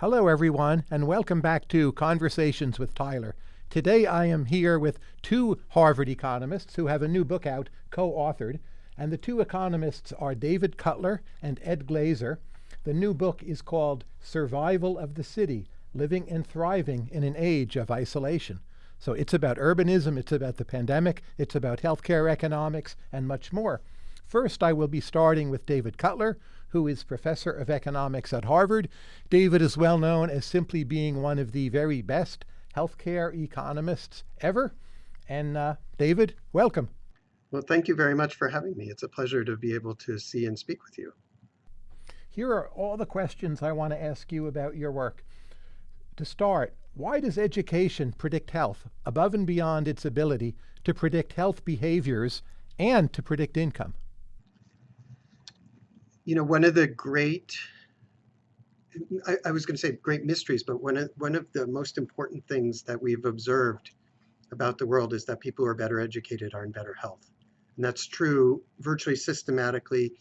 Hello, everyone, and welcome back to Conversations with Tyler. Today I am here with two Harvard economists who have a new book out, co authored, and the two economists are David Cutler and Ed Glaeser. The new book is called Survival of the City Living and Thriving in an Age of Isolation. So it's about urbanism, it's about the pandemic, it's about healthcare economics, and much more. First, I will be starting with David Cutler, who is professor of economics at Harvard. David is well known as simply being one of the very best healthcare economists ever. And uh, David, welcome. Well, thank you very much for having me. It's a pleasure to be able to see and speak with you. Here are all the questions I want to ask you about your work. To start, why does education predict health above and beyond its ability to predict health behaviors and to predict income? You know, one of the great, I, I was going to say great mysteries, but one of, one of the most important things that we've observed about the world is that people who are better educated are in better health. And that's true virtually systematically,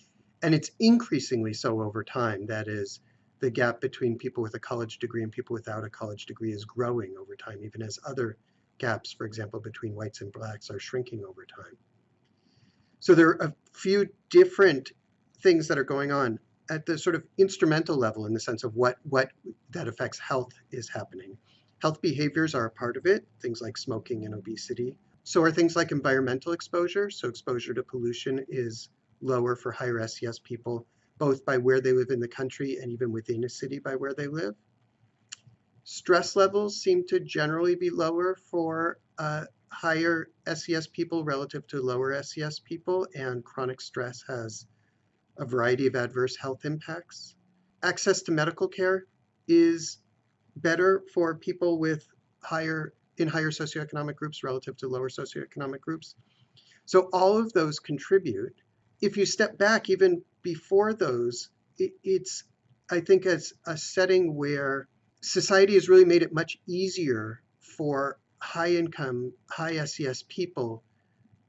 and it's increasingly so over time. That is, the gap between people with a college degree and people without a college degree is growing over time, even as other gaps, for example, between whites and blacks are shrinking over time. So there are a few different things that are going on at the sort of instrumental level in the sense of what what that affects health is happening. Health behaviors are a part of it, things like smoking and obesity. So are things like environmental exposure. So exposure to pollution is lower for higher SES people, both by where they live in the country and even within a city by where they live. Stress levels seem to generally be lower for uh, higher SES people relative to lower SES people, and chronic stress has a variety of adverse health impacts. Access to medical care is better for people with higher in higher socioeconomic groups relative to lower socioeconomic groups. So all of those contribute. If you step back even before those, it, it's I think as a setting where society has really made it much easier for high income, high SES people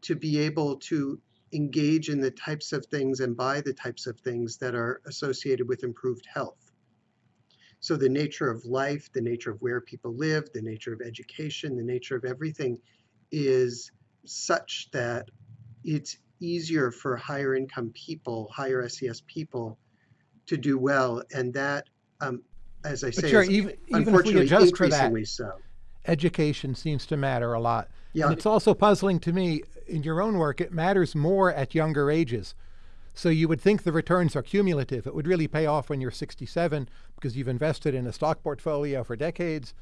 to be able to engage in the types of things and buy the types of things that are associated with improved health. So the nature of life, the nature of where people live, the nature of education, the nature of everything is such that it's easier for higher income people, higher SES people to do well. And that, um, as I say, sure, even, even if we adjust for that, so. Education seems to matter a lot. Yeah. And it's also puzzling to me in your own work, it matters more at younger ages. So you would think the returns are cumulative. It would really pay off when you're 67 because you've invested in a stock portfolio for decades,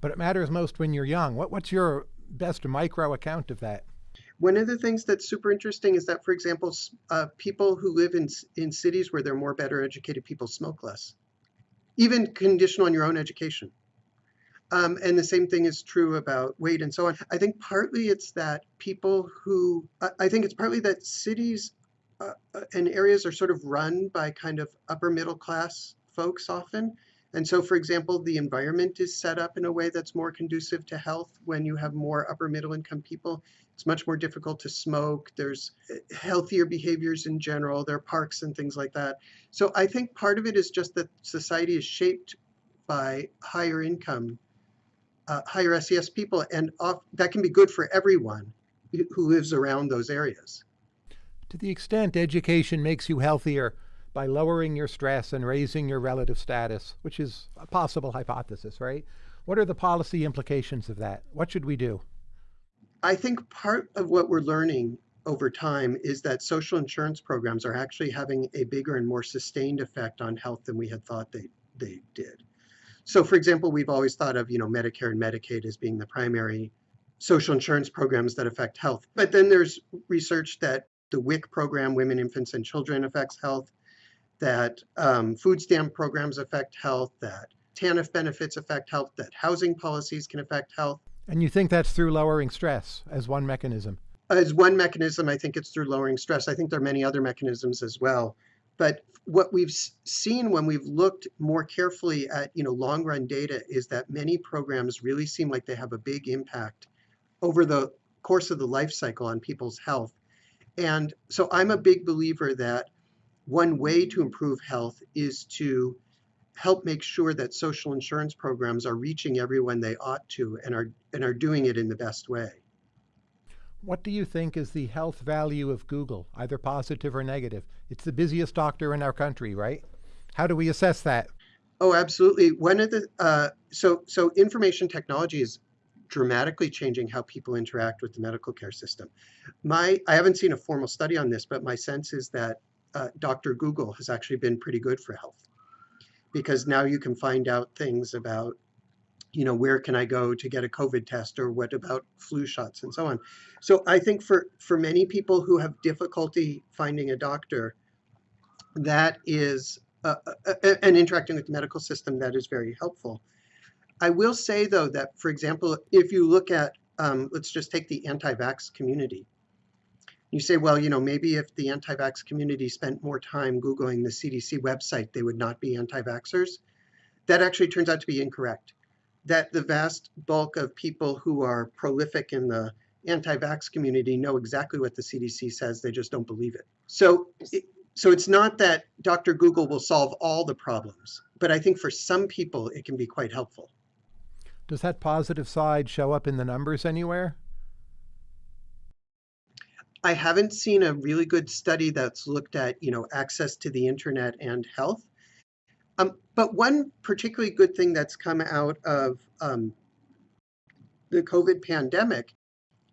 but it matters most when you're young. What, what's your best micro account of that? One of the things that's super interesting is that, for example, uh, people who live in, in cities where they're more better educated people smoke less, even conditional on your own education. Um, and the same thing is true about weight and so on. I think partly it's that people who, I think it's partly that cities uh, uh, and areas are sort of run by kind of upper middle class folks often. And so, for example, the environment is set up in a way that's more conducive to health when you have more upper middle income people. It's much more difficult to smoke. There's uh, healthier behaviors in general. There are parks and things like that. So I think part of it is just that society is shaped by higher income uh, higher SES people, and off, that can be good for everyone who lives around those areas. To the extent education makes you healthier by lowering your stress and raising your relative status, which is a possible hypothesis, right? What are the policy implications of that? What should we do? I think part of what we're learning over time is that social insurance programs are actually having a bigger and more sustained effect on health than we had thought they, they did. So for example, we've always thought of, you know, Medicare and Medicaid as being the primary social insurance programs that affect health. But then there's research that the WIC program, Women, Infants, and Children, affects health, that um, food stamp programs affect health, that TANF benefits affect health, that housing policies can affect health. And you think that's through lowering stress as one mechanism? As one mechanism, I think it's through lowering stress. I think there are many other mechanisms as well. But what we've seen when we've looked more carefully at you know long run data is that many programs really seem like they have a big impact over the course of the life cycle on people's health. And so I'm a big believer that one way to improve health is to help make sure that social insurance programs are reaching everyone they ought to and are and are doing it in the best way. What do you think is the health value of Google, either positive or negative? It's the busiest doctor in our country, right? How do we assess that? Oh, absolutely. One of the uh, so so information technology is dramatically changing how people interact with the medical care system. My I haven't seen a formal study on this, but my sense is that uh, Dr. Google has actually been pretty good for health because now you can find out things about you know where can i go to get a covid test or what about flu shots and so on so i think for for many people who have difficulty finding a doctor that is uh, and interacting with the medical system that is very helpful i will say though that for example if you look at um, let's just take the anti-vax community you say, well, you know, maybe if the anti-vax community spent more time Googling the CDC website, they would not be anti-vaxxers. That actually turns out to be incorrect. That the vast bulk of people who are prolific in the anti-vax community know exactly what the CDC says, they just don't believe it. So, it, so it's not that Dr. Google will solve all the problems, but I think for some people it can be quite helpful. Does that positive side show up in the numbers anywhere? I haven't seen a really good study that's looked at, you know, access to the internet and health. Um, but one particularly good thing that's come out of um, the COVID pandemic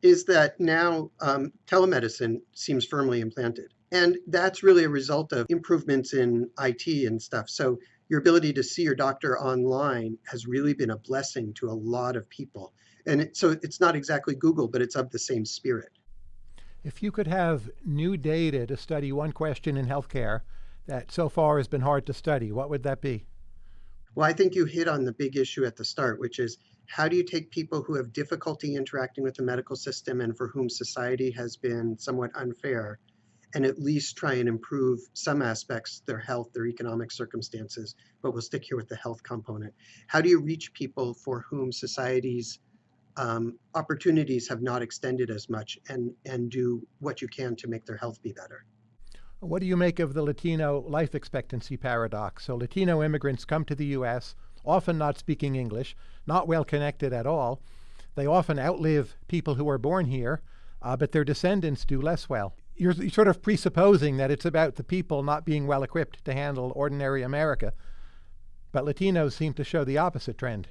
is that now um, telemedicine seems firmly implanted. And that's really a result of improvements in IT and stuff. So your ability to see your doctor online has really been a blessing to a lot of people. And it, so it's not exactly Google, but it's of the same spirit. If you could have new data to study one question in healthcare that so far has been hard to study, what would that be? Well, I think you hit on the big issue at the start, which is how do you take people who have difficulty interacting with the medical system and for whom society has been somewhat unfair and at least try and improve some aspects, their health, their economic circumstances, but we'll stick here with the health component. How do you reach people for whom society's um, opportunities have not extended as much and, and do what you can to make their health be better. What do you make of the Latino life expectancy paradox? So Latino immigrants come to the U.S., often not speaking English, not well connected at all. They often outlive people who are born here, uh, but their descendants do less well. You're, you're sort of presupposing that it's about the people not being well equipped to handle ordinary America, but Latinos seem to show the opposite trend.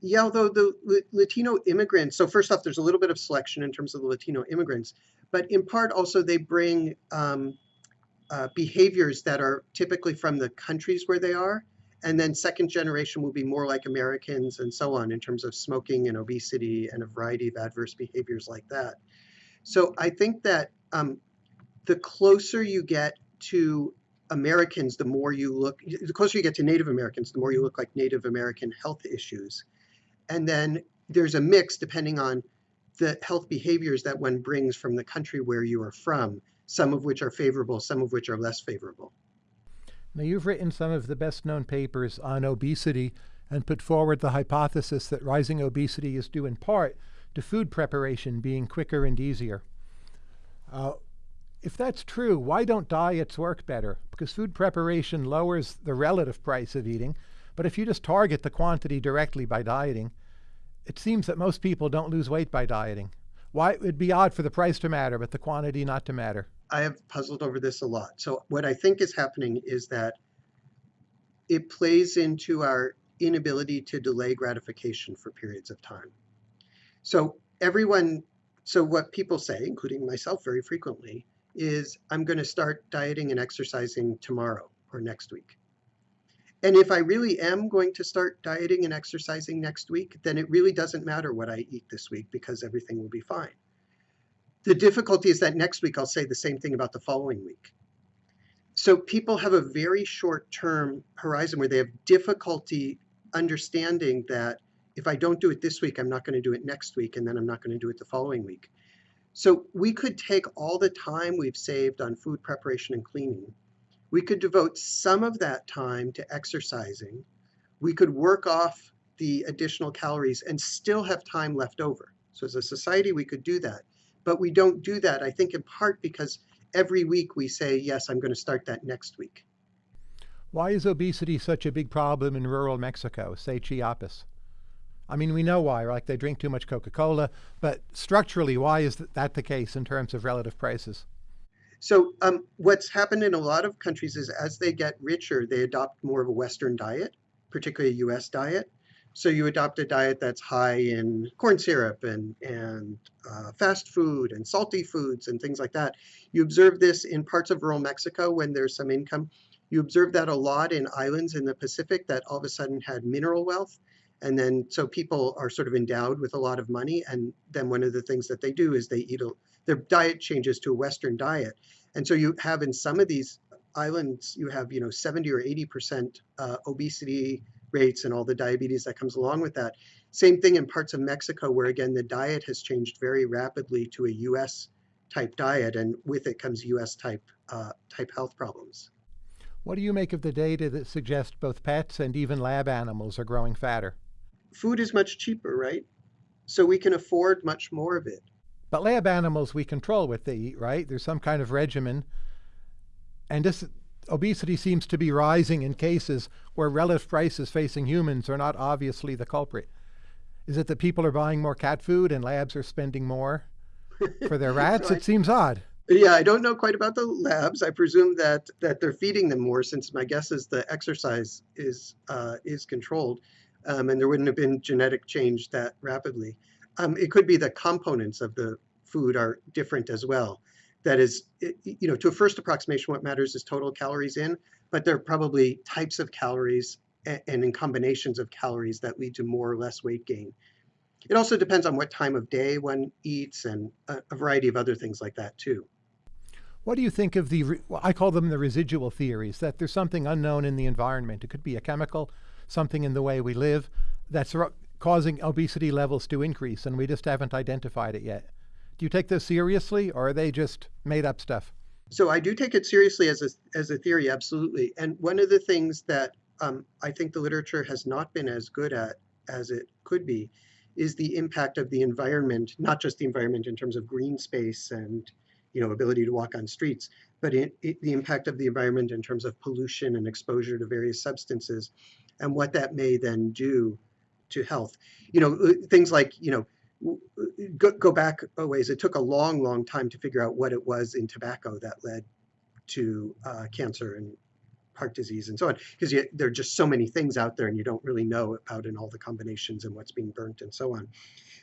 Yeah, although the Latino immigrants, so first off, there's a little bit of selection in terms of the Latino immigrants, but in part also they bring um, uh, behaviors that are typically from the countries where they are. And then second generation will be more like Americans and so on in terms of smoking and obesity and a variety of adverse behaviors like that. So I think that um, the closer you get to Americans, the more you look, the closer you get to Native Americans, the more you look like Native American health issues. And then there's a mix depending on the health behaviors that one brings from the country where you are from, some of which are favorable, some of which are less favorable. Now, you've written some of the best known papers on obesity and put forward the hypothesis that rising obesity is due in part to food preparation being quicker and easier. Uh, if that's true, why don't diets work better? Because food preparation lowers the relative price of eating, but if you just target the quantity directly by dieting, it seems that most people don't lose weight by dieting. Why it'd be odd for the price to matter, but the quantity not to matter. I have puzzled over this a lot. So what I think is happening is that it plays into our inability to delay gratification for periods of time. So everyone, so what people say, including myself very frequently, is I'm going to start dieting and exercising tomorrow or next week. And if I really am going to start dieting and exercising next week, then it really doesn't matter what I eat this week because everything will be fine. The difficulty is that next week I'll say the same thing about the following week. So people have a very short term horizon where they have difficulty understanding that if I don't do it this week, I'm not going to do it next week, and then I'm not going to do it the following week. So we could take all the time we've saved on food preparation and cleaning we could devote some of that time to exercising. We could work off the additional calories and still have time left over. So as a society, we could do that. But we don't do that, I think in part because every week we say, yes, I'm going to start that next week. Why is obesity such a big problem in rural Mexico, say Chiapas? I mean, we know why, like they drink too much Coca Cola, but structurally, why is that the case in terms of relative prices? So, um, what's happened in a lot of countries is as they get richer, they adopt more of a Western diet, particularly a US diet. So, you adopt a diet that's high in corn syrup and, and uh, fast food and salty foods and things like that. You observe this in parts of rural Mexico when there's some income. You observe that a lot in islands in the Pacific that all of a sudden had mineral wealth and then, so people are sort of endowed with a lot of money. And then one of the things that they do is they eat, a, their diet changes to a Western diet. And so you have in some of these islands, you have, you know, 70 or 80% uh, obesity rates and all the diabetes that comes along with that. Same thing in parts of Mexico, where again, the diet has changed very rapidly to a US type diet. And with it comes US type, uh, type health problems. What do you make of the data that suggests both pets and even lab animals are growing fatter? food is much cheaper, right? So we can afford much more of it. But lab animals, we control what they eat, right? There's some kind of regimen. And this obesity seems to be rising in cases where relative prices facing humans are not obviously the culprit. Is it that people are buying more cat food and labs are spending more for their rats? so I, it seems odd. Yeah, I don't know quite about the labs. I presume that that they're feeding them more, since my guess is the exercise is uh, is controlled um, and there wouldn't have been genetic change that rapidly. Um, it could be the components of the food are different as well. That is, you know, to a first approximation, what matters is total calories in, but there are probably types of calories and, in combinations of calories that lead to more or less weight gain. It also depends on what time of day one eats and a, variety of other things like that too. What do you think of the, I call them the residual theories, that there's something unknown in the environment. It could be a chemical, something in the way we live that's causing obesity levels to increase, and we just haven't identified it yet. Do you take this seriously, or are they just made up stuff? So I do take it seriously as a, as a theory, absolutely. And one of the things that um, I think the literature has not been as good at as it could be is the impact of the environment, not just the environment in terms of green space and you know ability to walk on streets, but it, it, the impact of the environment in terms of pollution and exposure to various substances and what that may then do to health. You know, things like, you know, go, go back a ways. It took a long, long time to figure out what it was in tobacco that led to uh, cancer and heart disease and so on, because there are just so many things out there and you don't really know about in all the combinations and what's being burnt and so on.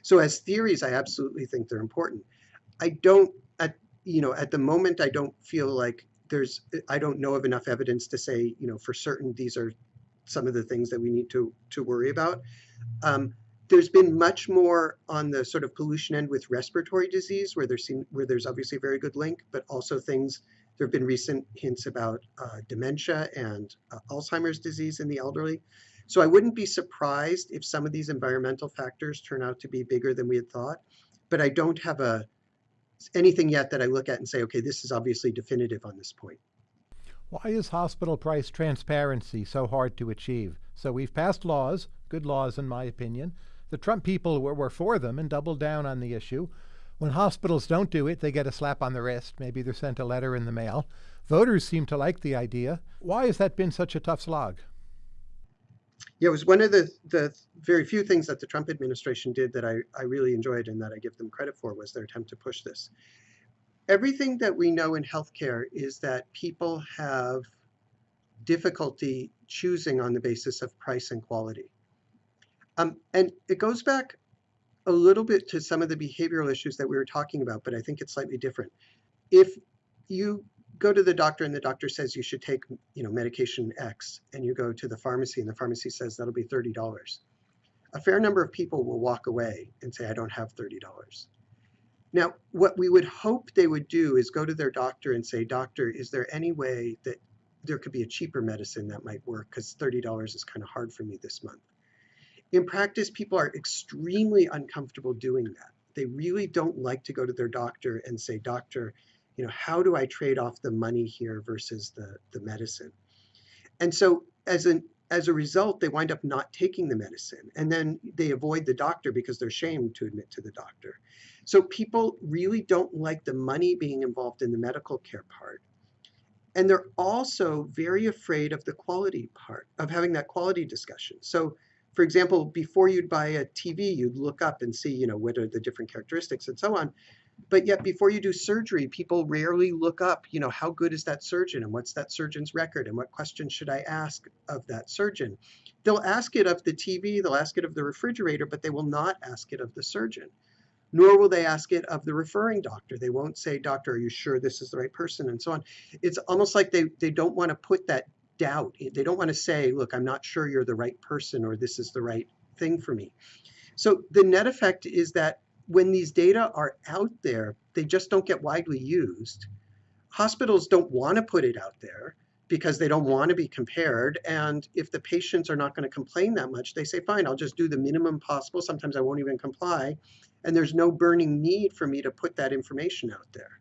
So as theories, I absolutely think they're important. I don't, at, you know, at the moment, I don't feel like there's, I don't know of enough evidence to say, you know, for certain these are some of the things that we need to, to worry about. Um, there's been much more on the sort of pollution end with respiratory disease, where there's seen, where there's obviously a very good link, but also things. There have been recent hints about uh, dementia and uh, Alzheimer's disease in the elderly. So I wouldn't be surprised if some of these environmental factors turn out to be bigger than we had thought. But I don't have a anything yet that I look at and say, okay, this is obviously definitive on this point. Why is hospital price transparency so hard to achieve? So we've passed laws, good laws in my opinion. The Trump people were, were for them and doubled down on the issue. When hospitals don't do it, they get a slap on the wrist. Maybe they're sent a letter in the mail. Voters seem to like the idea. Why has that been such a tough slog? Yeah, it was one of the, the very few things that the Trump administration did that I, I really enjoyed and that I give them credit for was their attempt to push this everything that we know in healthcare is that people have difficulty choosing on the basis of price and quality. Um, and it goes back a little bit to some of the behavioral issues that we were talking about, but I think it's slightly different. If you go to the doctor and the doctor says you should take you know medication X and you go to the pharmacy and the pharmacy says that'll be $30, a fair number of people will walk away and say, I don't have $30. Now, what we would hope they would do is go to their doctor and say, Doctor, is there any way that there could be a cheaper medicine that might work? Because $30 is kind of hard for me this month. In practice, people are extremely uncomfortable doing that. They really don't like to go to their doctor and say, Doctor, you know, how do I trade off the money here versus the, the medicine? And so as an as a result, they wind up not taking the medicine and then they avoid the doctor because they're ashamed to admit to the doctor. So people really don't like the money being involved in the medical care part. And they're also very afraid of the quality part, of having that quality discussion. So, for example, before you'd buy a TV, you'd look up and see, you know, what are the different characteristics and so on. But yet, before you do surgery, people rarely look up, you know, how good is that surgeon and what's that surgeon's record and what questions should I ask of that surgeon? They'll ask it of the TV, they'll ask it of the refrigerator, but they will not ask it of the surgeon nor will they ask it of the referring doctor. They won't say, doctor, are you sure this is the right person? And so on. It's almost like they, they don't want to put that doubt. They don't want to say, look, I'm not sure you're the right person or this is the right thing for me. So the net effect is that when these data are out there, they just don't get widely used. Hospitals don't want to put it out there because they don't want to be compared. And if the patients are not going to complain that much, they say, fine, I'll just do the minimum possible. Sometimes I won't even comply. And there's no burning need for me to put that information out there.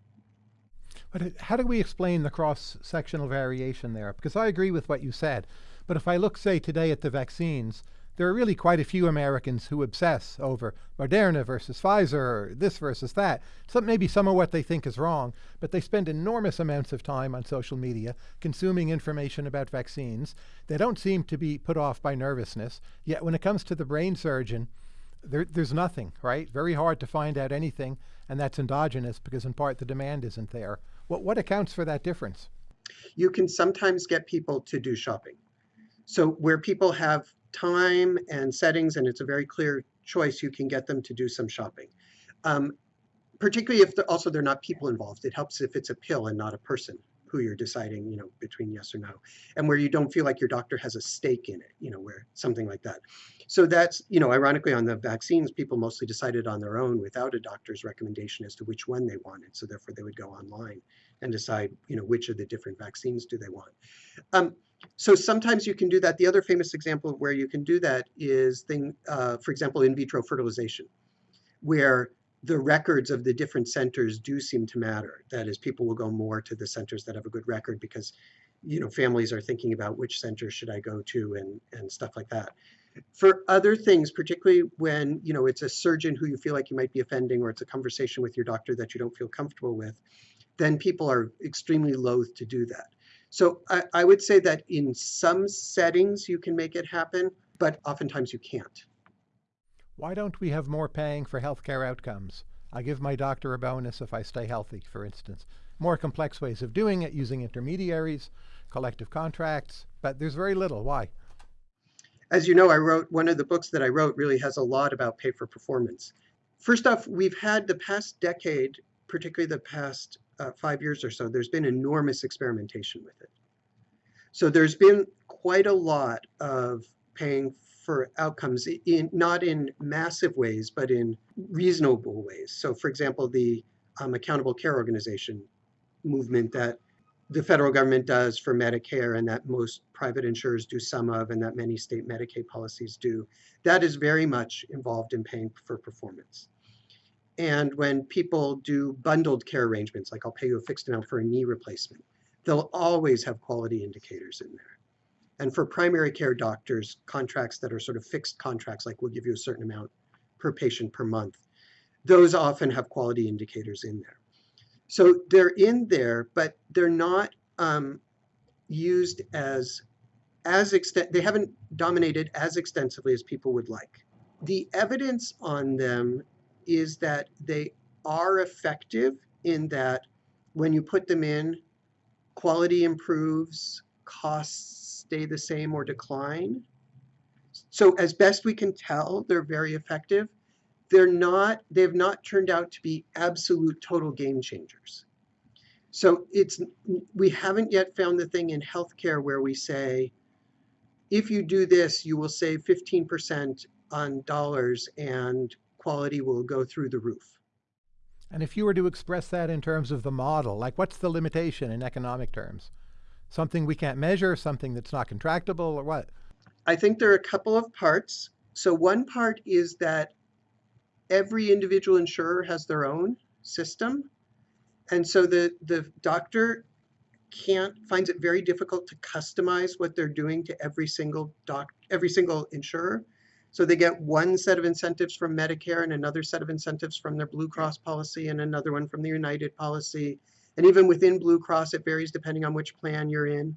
But how do we explain the cross-sectional variation there? Because I agree with what you said. But if I look, say, today at the vaccines, there are really quite a few Americans who obsess over Moderna versus Pfizer, or this versus that. Some, maybe some of what they think is wrong, but they spend enormous amounts of time on social media consuming information about vaccines. They don't seem to be put off by nervousness. Yet when it comes to the brain surgeon, there, there's nothing, right? Very hard to find out anything, and that's endogenous because in part the demand isn't there. What, what accounts for that difference? You can sometimes get people to do shopping. So where people have time and settings, and it's a very clear choice, you can get them to do some shopping. Um, particularly if the, also they're not people involved. It helps if it's a pill and not a person who you're deciding, you know, between yes or no, and where you don't feel like your doctor has a stake in it, you know, where something like that. So that's, you know, ironically on the vaccines, people mostly decided on their own without a doctor's recommendation as to which one they wanted. So therefore they would go online and decide, you know, which of the different vaccines do they want. Um, so sometimes you can do that. The other famous example of where you can do that is thing, uh, for example, in vitro fertilization, where the records of the different centers do seem to matter. That is, people will go more to the centers that have a good record because, you know, families are thinking about which center should I go to and, and stuff like that. For other things, particularly when, you know, it's a surgeon who you feel like you might be offending or it's a conversation with your doctor that you don't feel comfortable with, then people are extremely loath to do that. So I, I would say that in some settings you can make it happen, but oftentimes you can't. Why don't we have more paying for healthcare outcomes? I give my doctor a bonus if I stay healthy, for instance. More complex ways of doing it using intermediaries, collective contracts, but there's very little. Why? As you know, I wrote one of the books that I wrote really has a lot about pay for performance. First off, we've had the past decade, particularly the past uh, five years or so, there's been enormous experimentation with it. So there's been quite a lot of paying for outcomes in not in massive ways, but in reasonable ways. So, for example, the um, accountable care organization movement that the federal government does for Medicare and that most private insurers do some of and that many state Medicaid policies do, that is very much involved in paying for performance. And when people do bundled care arrangements, like I'll pay you a fixed amount for a knee replacement, they'll always have quality indicators in there. And for primary care doctors, contracts that are sort of fixed contracts, like we'll give you a certain amount per patient per month, those often have quality indicators in there. So they're in there, but they're not um, used as as extent. They haven't dominated as extensively as people would like. The evidence on them is that they are effective in that when you put them in, quality improves, costs stay the same or decline. So as best we can tell, they're very effective. They're not, they've not turned out to be absolute total game changers. So it's, we haven't yet found the thing in healthcare where we say, if you do this, you will save 15% on dollars and quality will go through the roof. And if you were to express that in terms of the model, like what's the limitation in economic terms? Something we can't measure, something that's not contractible, or what? I think there are a couple of parts. So one part is that every individual insurer has their own system. And so the, the doctor can't finds it very difficult to customize what they're doing to every single doc every single insurer. So they get one set of incentives from Medicare and another set of incentives from their Blue Cross policy and another one from the United policy And even within Blue Cross, it varies depending on which plan you're in.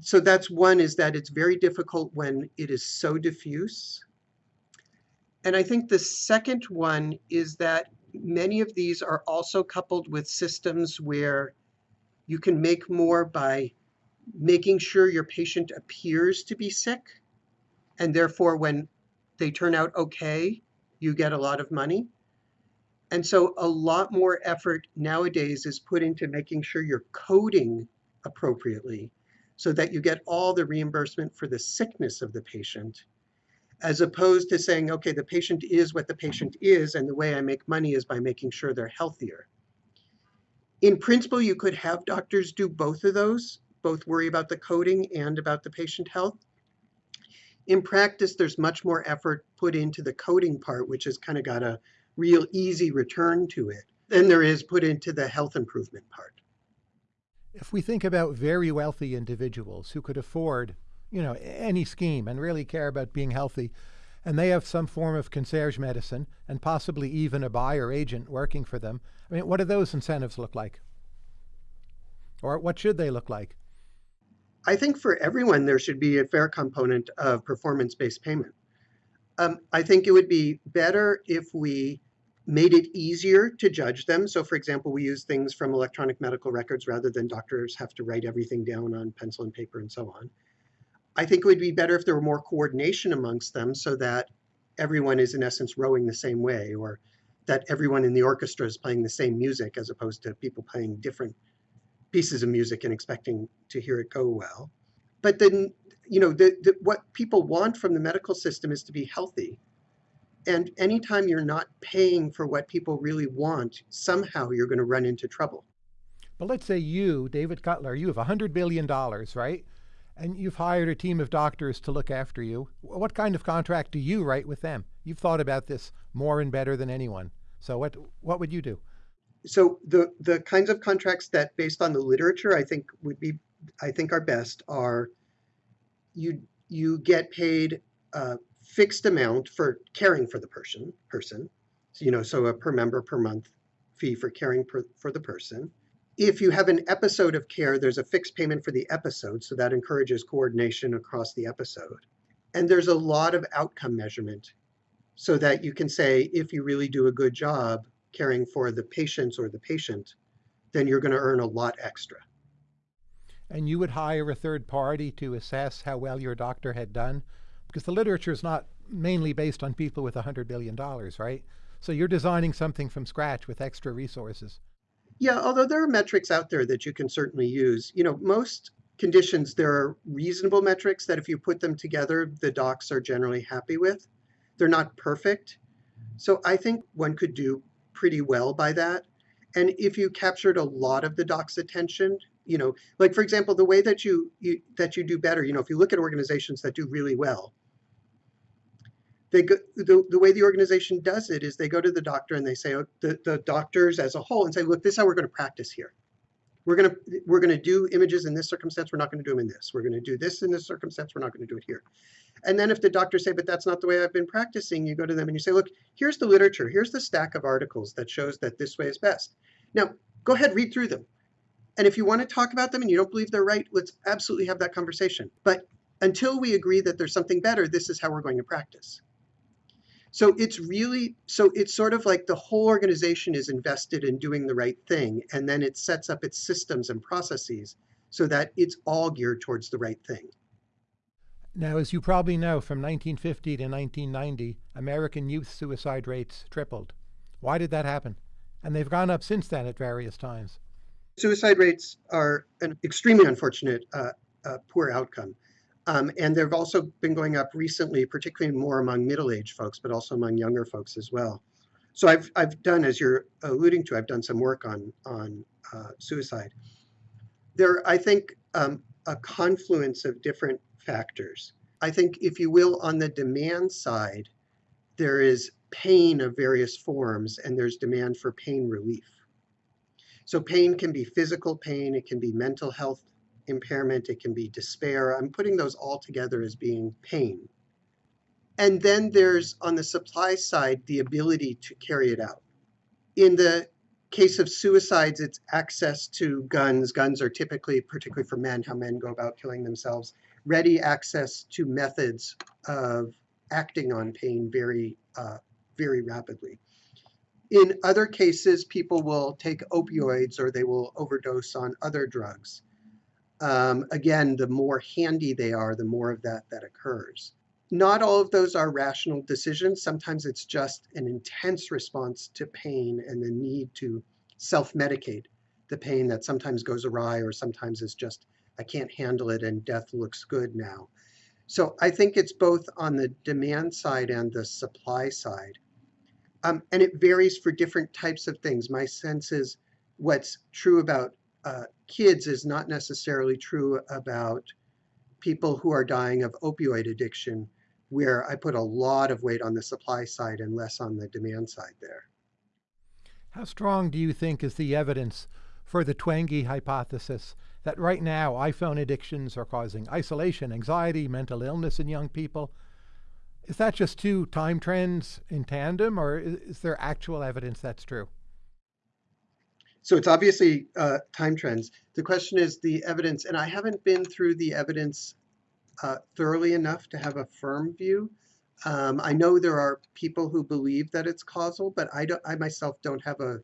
So that's one is that it's very difficult when it is so diffuse. And I think the second one is that many of these are also coupled with systems where you can make more by making sure your patient appears to be sick. And therefore, when they turn out okay, you get a lot of money. And so a lot more effort nowadays is put into making sure you're coding appropriately so that you get all the reimbursement for the sickness of the patient, as opposed to saying, okay, the patient is what the patient is, and the way I make money is by making sure they're healthier. In principle, you could have doctors do both of those, both worry about the coding and about the patient health. In practice, there's much more effort put into the coding part, which has kind of got a real easy return to it, than there is put into the health improvement part. If we think about very wealthy individuals who could afford, you know, any scheme and really care about being healthy, and they have some form of concierge medicine and possibly even a buyer agent working for them, I mean, what do those incentives look like? Or what should they look like? I think for everyone, there should be a fair component of performance based payment. Um, I think it would be better if we made it easier to judge them. So, for example, we use things from electronic medical records rather than doctors have to write everything down on pencil and paper and so on. I think it would be better if there were more coordination amongst them so that everyone is, in essence, rowing the same way, or that everyone in the orchestra is playing the same music as opposed to people playing different pieces of music and expecting to hear it go well. But then, you know, the, the, what people want from the medical system is to be healthy. And anytime you're not paying for what people really want, somehow you're going to run into trouble. But let's say you, David Cutler, you have $100 billion, right? And you've hired a team of doctors to look after you. What kind of contract do you write with them? You've thought about this more and better than anyone. So what what would you do? So the the kinds of contracts that based on the literature I think would be I think are best are you you get paid a fixed amount for caring for the person person. So, you know, so a per member per month fee for caring per, for the person. If you have an episode of care, there's a fixed payment for the episode, so that encourages coordination across the episode. And there's a lot of outcome measurement so that you can say if you really do a good job caring for the patients or the patient, then you're going to earn a lot extra. And you would hire a third party to assess how well your doctor had done? Because the literature is not mainly based on people with $100 billion, right? So you're designing something from scratch with extra resources. Yeah, although there are metrics out there that you can certainly use. You know, most conditions, there are reasonable metrics that if you put them together, the docs are generally happy with. They're not perfect. So I think one could do pretty well by that. And if you captured a lot of the doc's attention, you know, like for example, the way that you, you that you do better, you know, if you look at organizations that do really well, they go, the, the way the organization does it is they go to the doctor and they say, oh, the, the doctors as a whole and say, look, this is how we're going to practice here. We're going to we're going to do images in this circumstance. We're not going to do them in this. We're going to do this in this circumstance. We're not going to do it here. And then if the doctors say, but that's not the way I've been practicing, you go to them and you say, look, here's the literature. Here's the stack of articles that shows that this way is best. Now, go ahead, read through them. And if you want to talk about them and you don't believe they're right, let's absolutely have that conversation. But until we agree that there's something better, this is how we're going to practice. So it's really, so it's sort of like the whole organization is invested in doing the right thing, and then it sets up its systems and processes so that it's all geared towards the right thing. Now, as you probably know, from 1950 to 1990, American youth suicide rates tripled. Why did that happen? And they've gone up since then at various times. Suicide rates are an extremely unfortunate uh, uh, poor outcome. Um, and they've also been going up recently, particularly more among middle-aged folks, but also among younger folks as well. So I've, I've done, as you're alluding to, I've done some work on, on uh, suicide. There, I think, um, a confluence of different factors. I think, if you will, on the demand side, there is pain of various forms and there's demand for pain relief. So pain can be physical pain, it can be mental health impairment, it can be despair. I'm putting those all together as being pain. And then there's on the supply side the ability to carry it out. In the case of suicides, it's access to guns. Guns are typically, particularly for men, how men go about killing themselves. Ready access to methods of acting on pain very, uh, very rapidly. In other cases, people will take opioids or they will overdose on other drugs. Um, again, the more handy they are, the more of that that occurs. Not all of those are rational decisions. Sometimes it's just an intense response to pain and the need to self-medicate the pain that sometimes goes awry or sometimes is just, I can't handle it and death looks good now. So I think it's both on the demand side and the supply side. Um, and it varies for different types of things. My sense is what's true about uh, kids is not necessarily true about people who are dying of opioid addiction where I put a lot of weight on the supply side and less on the demand side there. How strong do you think is the evidence for the Twenge hypothesis that right now iPhone addictions are causing isolation, anxiety, mental illness in young people? Is that just two time trends in tandem, or is there actual evidence that's true? So it's obviously uh, time trends. The question is the evidence, and I haven't been through the evidence uh, thoroughly enough to have a firm view. Um, I know there are people who believe that it's causal, but I, don't, I myself don't have a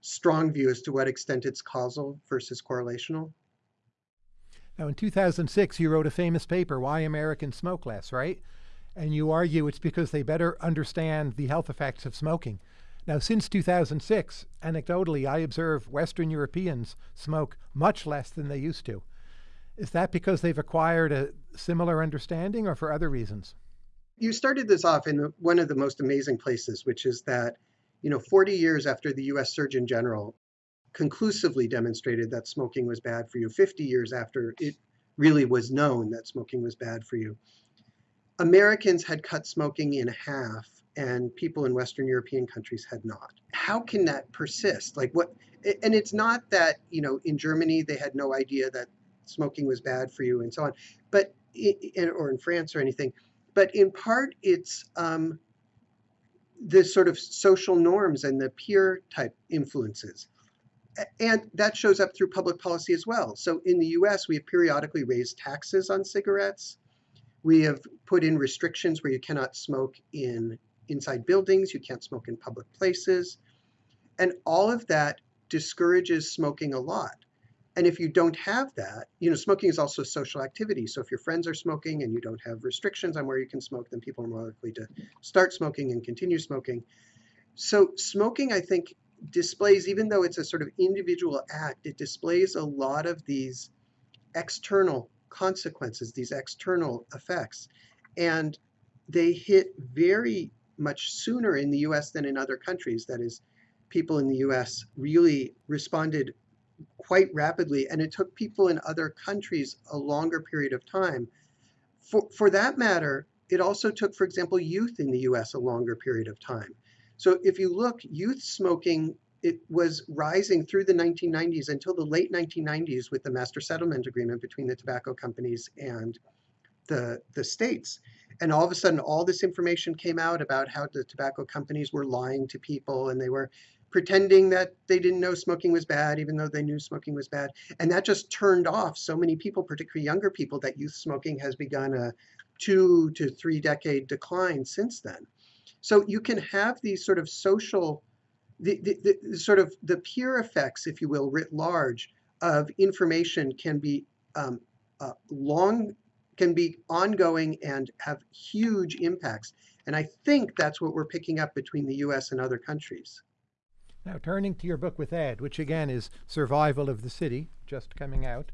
strong view as to what extent it's causal versus correlational. Now, in 2006, you wrote a famous paper, Why Americans Smoke Less, right? And you argue it's because they better understand the health effects of smoking. Now, since 2006, anecdotally, I observe Western Europeans smoke much less than they used to. Is that because they've acquired a similar understanding or for other reasons? You started this off in one of the most amazing places, which is that, you know, 40 years after the US Surgeon General conclusively demonstrated that smoking was bad for you, 50 years after it really was known that smoking was bad for you, Americans had cut smoking in half and people in Western European countries had not. How can that persist? Like what, and it's not that, you know, in Germany they had no idea that smoking was bad for you and so on, but in, or in France or anything. But in part, it's um, the sort of social norms and the peer type influences. And that shows up through public policy as well. So in the US, we have periodically raised taxes on cigarettes. We have put in restrictions where you cannot smoke in inside buildings, you can't smoke in public places. And all of that discourages smoking a lot. And if you don't have that, you know, smoking is also a social activity. So if your friends are smoking and you don't have restrictions on where you can smoke, then people are more likely to start smoking and continue smoking. So smoking, I think, displays, even though it's a sort of individual act, it displays a lot of these external consequences, these external effects. And they hit very much sooner in the US than in other countries. That is, people in the US really responded quite rapidly, and it took people in other countries a longer period of time. For, for that matter, it also took, for example, youth in the US a longer period of time. So if you look, youth smoking, it was rising through the 1990s until the late 1990s with the master settlement agreement between the tobacco companies and the, the states. And all of a sudden, all this information came out about how the tobacco companies were lying to people and they were pretending that they didn't know smoking was bad, even though they knew smoking was bad. And that just turned off so many people, particularly younger people, that youth smoking has begun a two to three decade decline since then. So you can have these sort of social, the, the, the sort of the peer effects, if you will, writ large of information can be um, uh, long, can be ongoing and have huge impacts. And I think that's what we're picking up between the US and other countries. Now, turning to your book with Ed, which again is Survival of the City, just coming out,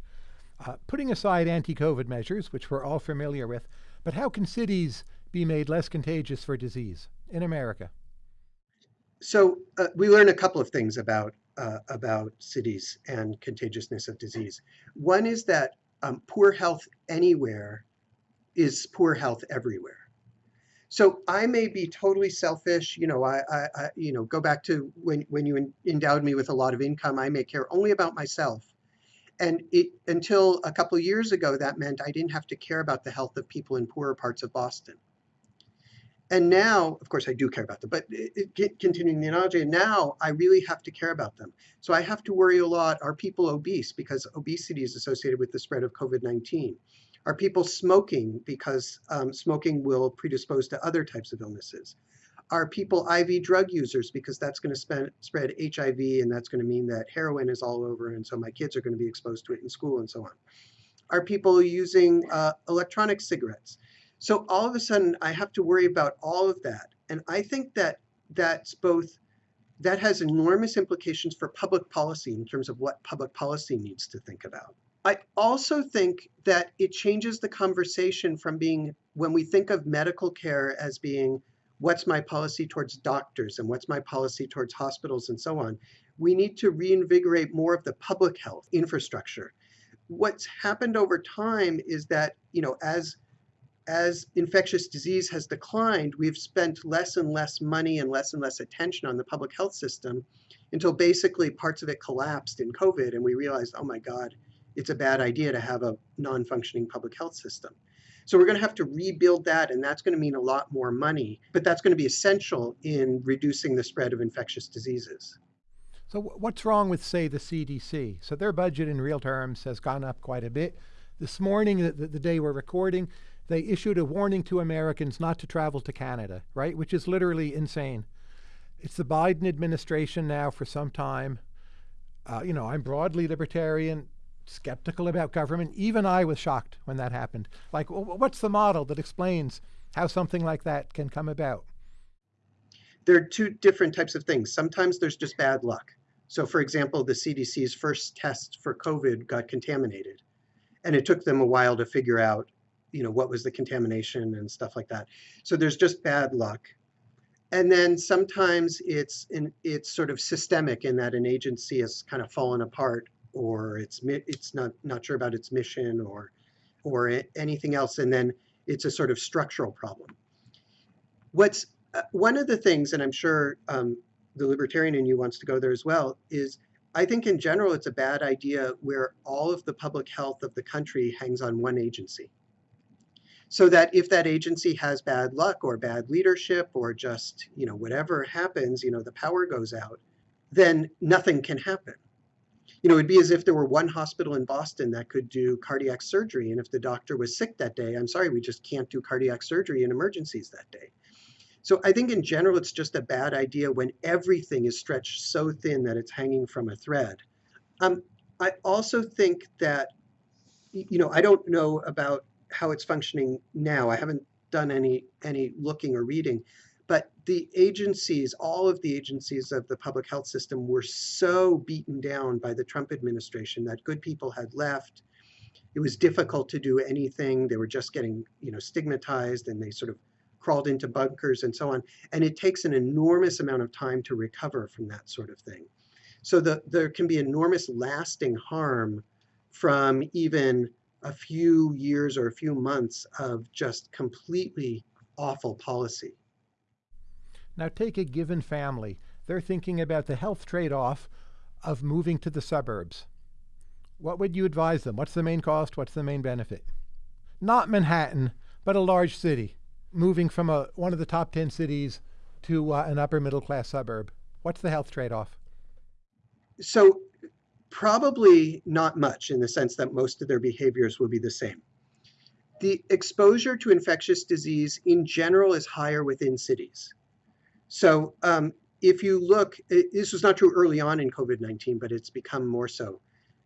uh, putting aside anti COVID measures, which we're all familiar with, but how can cities be made less contagious for disease in America? So, uh, we learn a couple of things about, uh, about cities and contagiousness of disease. One is that um, poor health anywhere is poor health everywhere. So I may be totally selfish. You know, I, I, I you know, go back to when when you endowed me with a lot of income. I may care only about myself, and it until a couple years ago, that meant I didn't have to care about the health of people in poorer parts of Boston. And now, of course, I do care about them, but it, it, continuing the analogy, now I really have to care about them. So I have to worry a lot. Are people obese? Because obesity is associated with the spread of COVID 19. Are people smoking? Because um, smoking will predispose to other types of illnesses. Are people IV drug users? Because that's going to spread HIV, and that's going to mean that heroin is all over, and so my kids are going to be exposed to it in school and so on. Are people using uh, electronic cigarettes? So all of a sudden, I have to worry about all of that. And I think that that's both, that has enormous implications for public policy in terms of what public policy needs to think about. I also think that it changes the conversation from being, when we think of medical care as being, what's my policy towards doctors and what's my policy towards hospitals and so on, we need to reinvigorate more of the public health infrastructure. What's happened over time is that, you know, as as infectious disease has declined, we've spent less and less money and less and less attention on the public health system until basically parts of it collapsed in COVID and we realized, oh my God, it's a bad idea to have a non-functioning public health system. So we're going to have to rebuild that, and that's going to mean a lot more money, but that's going to be essential in reducing the spread of infectious diseases. So what's wrong with, say, the CDC? So their budget in real terms has gone up quite a bit. This morning, the, the day we're recording, they issued a warning to Americans not to travel to Canada, right? Which is literally insane. It's the Biden administration now for some time. Uh, you know, I'm broadly libertarian, skeptical about government. Even I was shocked when that happened. Like, what's the model that explains how something like that can come about? There are two different types of things. Sometimes there's just bad luck. So, for example, the CDC's first test for COVID got contaminated, and it took them a while to figure out you know, what was the contamination and stuff like that. So there's just bad luck. And then sometimes it's in, it's sort of systemic in that an agency has kind of fallen apart or it's it's not not sure about its mission or or anything else and then it's a sort of structural problem. What's uh, one of the things, and I'm sure um, the libertarian in you wants to go there as well, is I think in general it's a bad idea where all of the public health of the country hangs on one agency so that if that agency has bad luck or bad leadership or just, you know, whatever happens, you know, the power goes out, then nothing can happen. You know, it'd be as if there were one hospital in Boston that could do cardiac surgery. And if the doctor was sick that day, I'm sorry, we just can't do cardiac surgery in emergencies that day. So I think in general, it's just a bad idea when everything is stretched so thin that it's hanging from a thread. Um, I also think that, you know, I don't know about how it's functioning now. I haven't done any any looking or reading, but the agencies, all of the agencies of the public health system were so beaten down by the Trump administration that good people had left. It was difficult to do anything. They were just getting, you know, stigmatized and they sort of crawled into bunkers and so on. And it takes an enormous amount of time to recover from that sort of thing. So the, there can be enormous lasting harm from even a few years or a few months of just completely awful policy. Now, take a given family. They're thinking about the health trade off of moving to the suburbs. What would you advise them? What's the main cost? What's the main benefit? Not Manhattan, but a large city, moving from a, one of the top 10 cities to uh, an upper middle class suburb. What's the health trade off? So, Probably not much in the sense that most of their behaviors will be the same. The exposure to infectious disease in general is higher within cities. So um, if you look, it, this was not true early on in COVID-19, but it's become more so,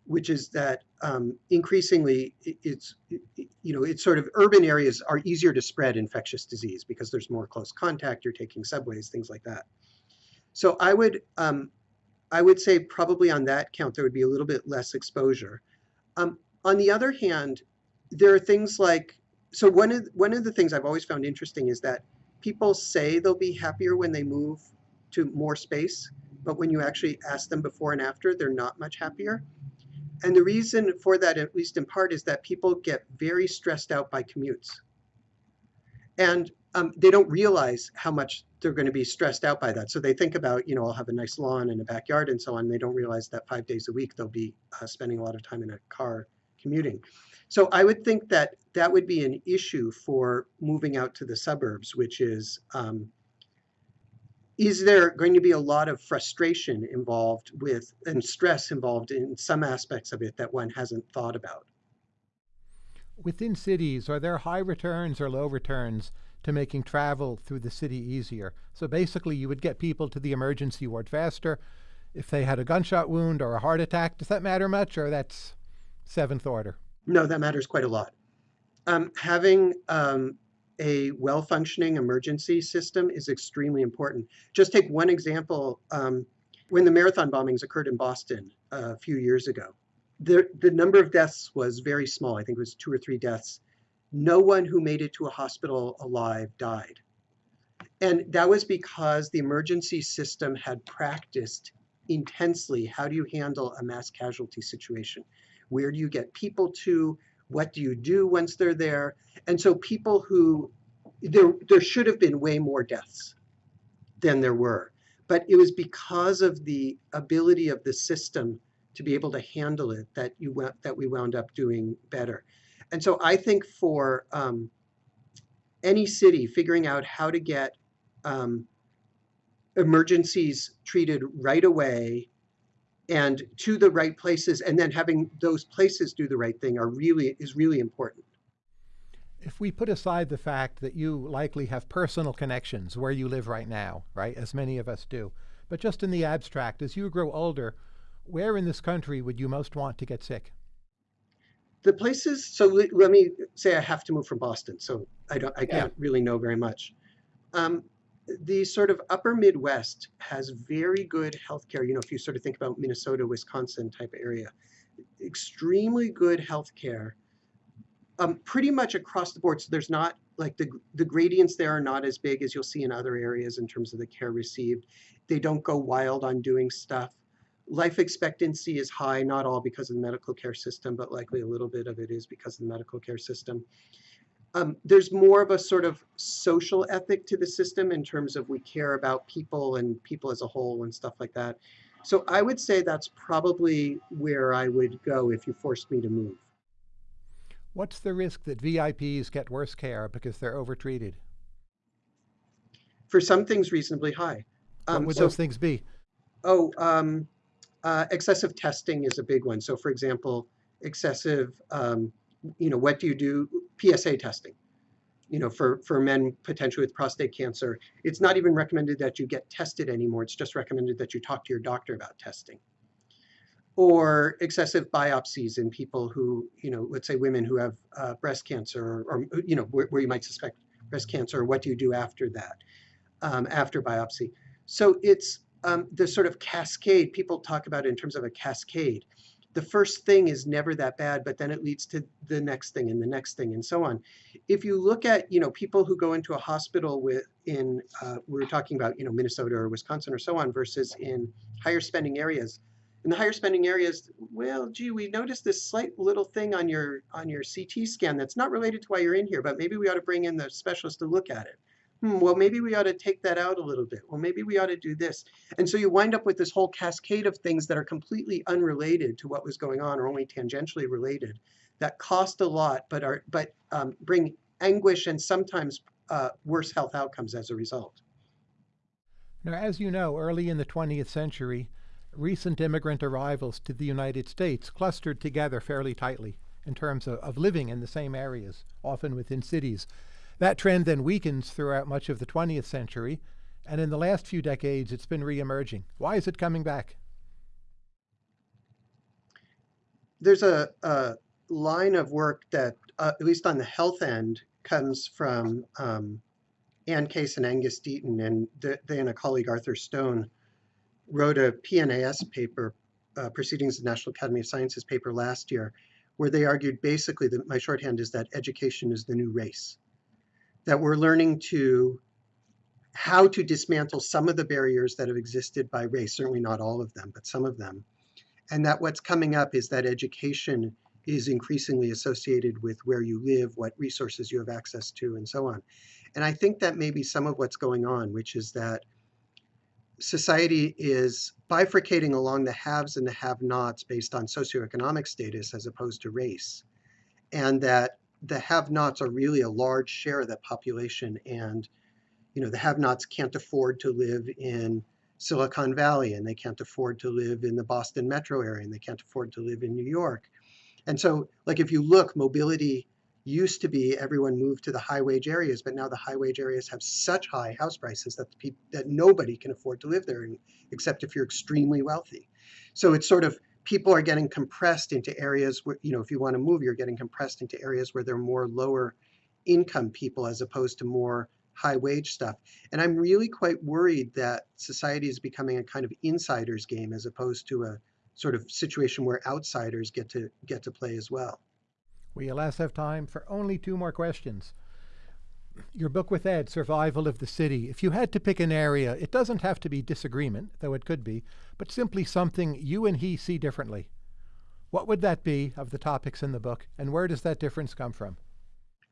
which is that um, increasingly it's, you know, it's sort of urban areas are easier to spread infectious disease because there's more close contact, you're taking subways, things like that. So I would um, I would say probably on that count, there would be a little bit less exposure. Um, on the other hand, there are things like, so one of, one of the things I've always found interesting is that people say they'll be happier when they move to more space, but when you actually ask them before and after, they're not much happier. And the reason for that, at least in part, is that people get very stressed out by commutes. And um, they don't realize how much they're going to be stressed out by that. So they think about, you know, I'll have a nice lawn and a backyard and so on. They don't realize that five days a week they'll be uh, spending a lot of time in a car commuting. So I would think that that would be an issue for moving out to the suburbs, which is um, is there going to be a lot of frustration involved with and stress involved in some aspects of it that one hasn't thought about? Within cities, are there high returns or low returns to making travel through the city easier? So basically, you would get people to the emergency ward faster if they had a gunshot wound or a heart attack. Does that matter much, or that's seventh order? No, that matters quite a lot. Um, having um, a well-functioning emergency system is extremely important. Just take one example. Um, when the marathon bombings occurred in Boston a few years ago, the, the number of deaths was very small. I think it was two or three deaths. No one who made it to a hospital alive died. And that was because the emergency system had practiced intensely how do you handle a mass casualty situation? Where do you get people to? What do you do once they're there? And so people who, there, there should have been way more deaths than there were. But it was because of the ability of the system to be able to handle it that you went, that we wound up doing better. And so I think for um, any city figuring out how to get um, emergencies treated right away and to the right places and then having those places do the right thing are really is really important. If we put aside the fact that you likely have personal connections where you live right now right as many of us do but just in the abstract as you grow older where in this country would you most want to get sick the places so let me say i have to move from boston so i don't i can't really know very much um, the sort of upper Midwest has very good healthcare. You know, if you sort of think about Minnesota, Wisconsin type area, extremely good healthcare, um, pretty much across the board. So there's not like the the gradients there are not as big as you'll see in other areas in terms of the care received. They don't go wild on doing stuff. Life expectancy is high, not all because of the medical care system, but likely a little bit of it is because of the medical care system um, there's more of a sort of social ethic to the system in terms of we care about people and people as a whole and stuff like that. So I would say that's probably where I would go if you forced me to move. What's the risk that VIPs get worse care because they're overtreated? For some things, reasonably high. Um, what would so, those things be? Oh, um, uh, excessive testing is a big one. So, for example, excessive um, you know, what do you do? PSA testing, you know, for, for men potentially with prostate cancer. It's not even recommended that you get tested anymore. It's just recommended that you talk to your doctor about testing. Or excessive biopsies in people who, you know, let's say women who have uh, breast cancer or, or you know, where, where, you might suspect breast cancer. What do you do after that, um, after biopsy? So it's um, the sort of cascade, people talk about in terms of a cascade the first thing is never that bad, but then it leads to the next thing and the next thing and so on. If you look at, you know, people who go into a hospital with in, uh, we are talking about, you know, Minnesota or Wisconsin or so on versus in higher spending areas. In the higher spending areas, well, gee, we noticed this slight little thing on your on your CT scan that's not related to why you're in here, but maybe we ought to bring in the specialist to look at it hmm, well, maybe we ought to take that out a little bit. Well, maybe we ought to do this. And so you wind up with this whole cascade of things that are completely unrelated to what was going on or only tangentially related that cost a lot but are but um, bring anguish and sometimes uh, worse health outcomes as a result. Now, as you know, early in the 20th century, recent immigrant arrivals to the United States clustered together fairly tightly in terms of, of living in the same areas, often within cities. That trend then weakens throughout much of the 20th century, and in the last few decades it's been re-emerging. Why is it coming back? There's a, a line of work that, uh, at least on the health end, comes from um, Anne Case and Angus Deaton, and they and a colleague, Arthur Stone, wrote a PNAS paper, uh, Proceedings of the National Academy of Sciences paper last year, where they argued basically that my shorthand is that education is the new race that we're learning to how to dismantle some of the barriers that have existed by race, certainly not all of them, but some of them. And that what's coming up is that education is increasingly associated with where you live, what resources you have access to, and so on. And I think that may be some of what's going on, which is that society is bifurcating along the haves and the have-nots based on socioeconomic status as opposed to race. And that the have-nots are really a large share of that population, and you know the have-nots can't afford to live in Silicon Valley, and they can't afford to live in the Boston metro area, and they can't afford to live in New York. And so, like if you look, mobility used to be everyone moved to the high wage areas, but now the high wage areas have such high house prices that the that nobody can afford to live there, except if you're extremely wealthy. So it's sort of people are getting compressed into areas where you know if you want to move, you're getting compressed into areas where there are more lower income people as opposed to more high wage stuff. And I'm really quite worried that society is becoming a kind of insiders game as opposed to a sort of situation where outsiders get to get to play as well. We alas have time for only two more questions. Your book with Ed, Survival of the City. If you had to pick an area, it doesn't have to be disagreement, though it could be, but simply something you and he see differently. What would that be of the topics in the book, and where does that difference come from?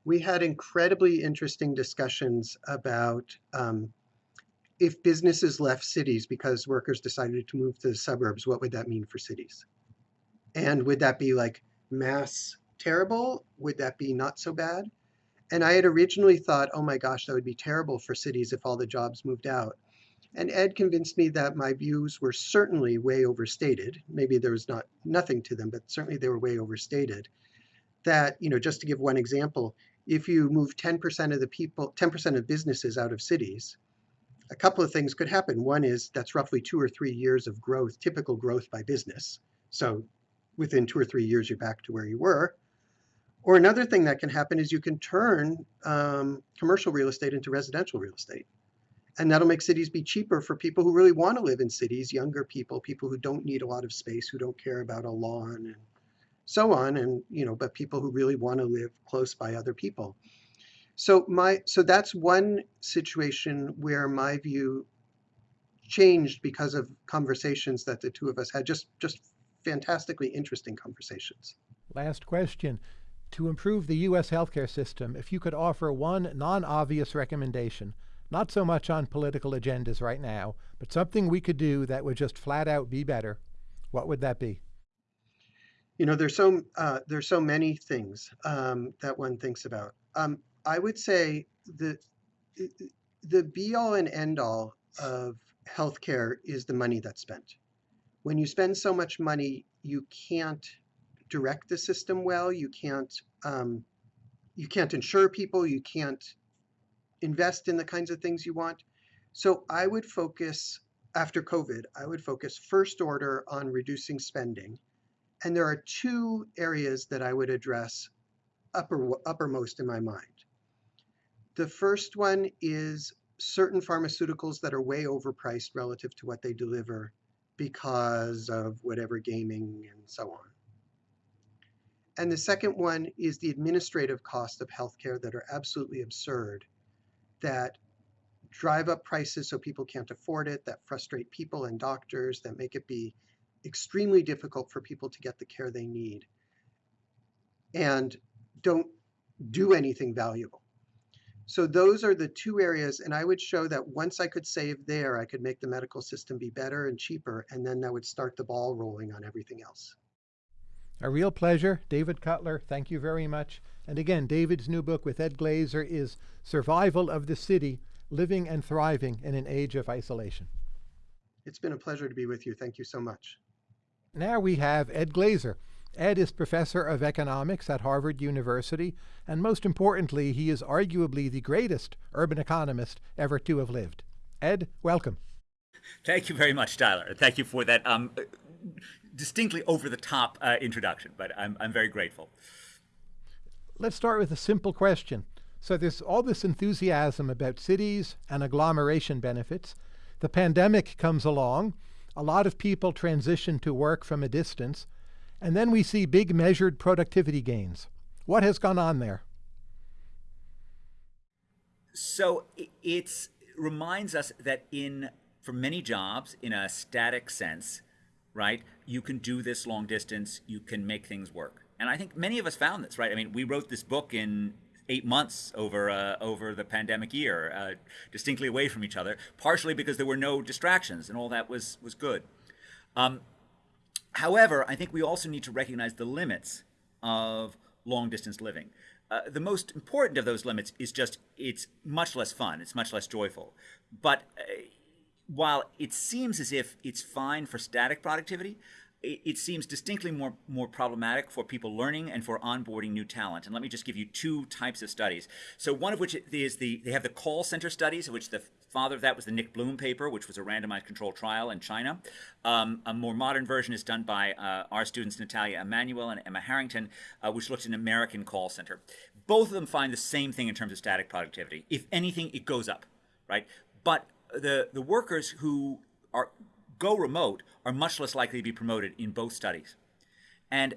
We had incredibly interesting discussions about um, if businesses left cities because workers decided to move to the suburbs, what would that mean for cities? And would that be like mass terrible? Would that be not so bad? And I had originally thought, oh my gosh, that would be terrible for cities if all the jobs moved out. And Ed convinced me that my views were certainly way overstated. Maybe there was not nothing to them, but certainly they were way overstated. That, you know, just to give one example, if you move 10% of the people, 10% of businesses out of cities, a couple of things could happen. One is that's roughly two or three years of growth, typical growth by business. So within two or three years, you're back to where you were. Or another thing that can happen is you can turn um, commercial real estate into residential real estate. And that'll make cities be cheaper for people who really want to live in cities, younger people, people who don't need a lot of space, who don't care about a lawn and so on. And, you know, but people who really want to live close by other people. So my so that's one situation where my view changed because of conversations that the two of us had just just fantastically interesting conversations. Last question. To improve the US healthcare system, if you could offer one non-obvious recommendation, not so much on political agendas right now, but something we could do that would just flat out be better, what would that be? You know, there's so uh, there's so many things um, that one thinks about. Um, I would say the the be all and end all of healthcare is the money that's spent. When you spend so much money, you can't direct the system well. You can't um, you can't insure people. You can't invest in the kinds of things you want. So I would focus after COVID. I would focus first order on reducing spending, and there are two areas that I would address upper uppermost in my mind. The first one is certain pharmaceuticals that are way overpriced relative to what they deliver because of whatever gaming and so on. And the second one is the administrative cost of healthcare that are absolutely absurd, that drive up prices so people can't afford it, that frustrate people and doctors, that make it be extremely difficult for people to get the care they need, and don't do anything valuable. So those are the two areas, and I would show that once I could save there, I could make the medical system be better and cheaper, and then that would start the ball rolling on everything else. A real pleasure. David Cutler, thank you very much. And again, David's new book with Ed Glaeser is Survival of the City, Living and Thriving in an Age of Isolation. It's been a pleasure to be with you. Thank you so much. Now we have Ed Glaeser. Ed is professor of economics at Harvard University, and most importantly, he is arguably the greatest urban economist ever to have lived. Ed, welcome. Thank you very much, Tyler. Thank you for that um, distinctly over the top uh, introduction, but I'm, I'm very grateful. Let's start with a simple question. So, there's all this enthusiasm about cities and agglomeration benefits. The pandemic comes along. A lot of people transition to work from a distance. And then we see big measured productivity gains. What has gone on there? So it reminds us that in for many jobs, in a static sense, right, you can do this long distance, you can make things work. And I think many of us found this, right? I mean, we wrote this book in eight months over uh, over the pandemic year, uh, distinctly away from each other, partially because there were no distractions and all that was was good. Um, However, I think we also need to recognize the limits of long distance living. Uh, the most important of those limits is just it's much less fun, it's much less joyful. But uh, while it seems as if it's fine for static productivity, it, it seems distinctly more, more problematic for people learning and for onboarding new talent. And let me just give you two types of studies. So one of which is the, they have the call center studies, which the father of that was the Nick Bloom paper, which was a randomized controlled trial in China. Um, a more modern version is done by uh, our students Natalia Emanuel and Emma Harrington, uh, which looked at an American call center. Both of them find the same thing in terms of static productivity. If anything, it goes up, right? But the, the workers who are go remote are much less likely to be promoted in both studies. And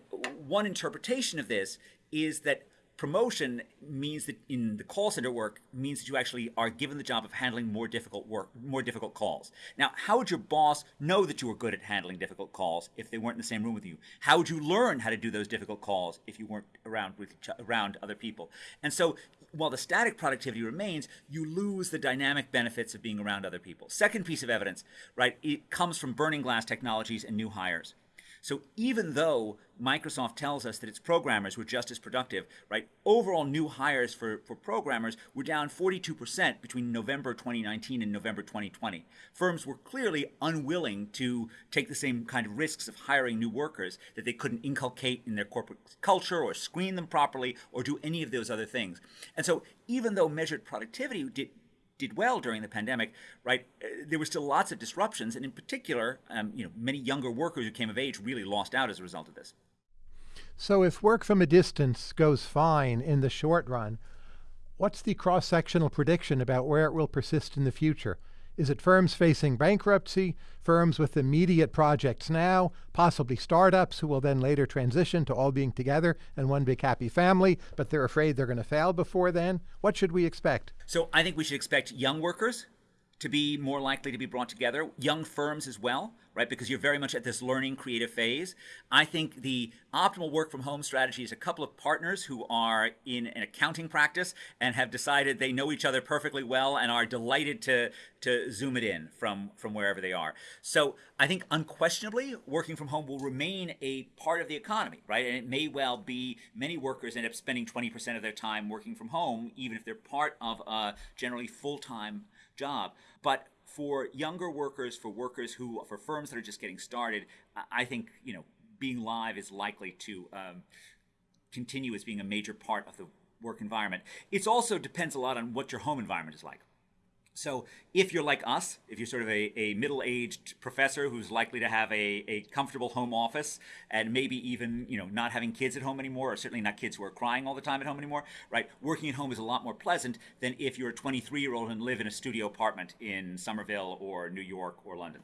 one interpretation of this is that promotion means that in the call center work means that you actually are given the job of handling more difficult work, more difficult calls. Now, how would your boss know that you were good at handling difficult calls if they weren't in the same room with you? How would you learn how to do those difficult calls if you weren't around with around other people? And so, while the static productivity remains, you lose the dynamic benefits of being around other people. Second piece of evidence, right? It comes from burning glass technologies and new hires. So even though Microsoft tells us that its programmers were just as productive, right? Overall new hires for, for programmers were down 42% between November 2019 and November 2020. Firms were clearly unwilling to take the same kind of risks of hiring new workers that they couldn't inculcate in their corporate culture or screen them properly or do any of those other things. And so even though measured productivity did, did well during the pandemic, right? Uh, there were still lots of disruptions, and in particular, um, you know, many younger workers who came of age really lost out as a result of this. So, if work from a distance goes fine in the short run, what's the cross-sectional prediction about where it will persist in the future? Is it firms facing bankruptcy, firms with immediate projects now, possibly startups who will then later transition to all being together and one big happy family, but they're afraid they're going to fail before then? What should we expect? So I think we should expect young workers to be more likely to be brought together, young firms as well, right? Because you're very much at this learning creative phase. I think the optimal work from home strategy is a couple of partners who are in an accounting practice and have decided they know each other perfectly well and are delighted to to zoom it in from from wherever they are. So I think unquestionably working from home will remain a part of the economy, right? And it may well be many workers end up spending 20% of their time working from home, even if they're part of a generally full-time job. But for younger workers, for workers who, for firms that are just getting started, I think you know being live is likely to um, continue as being a major part of the work environment. It also depends a lot on what your home environment is like. So if you're like us, if you're sort of a, a middle-aged professor who's likely to have a, a comfortable home office and maybe even, you know, not having kids at home anymore, or certainly not kids who are crying all the time at home anymore, right? Working at home is a lot more pleasant than if you're a 23-year-old and live in a studio apartment in Somerville or New York or London.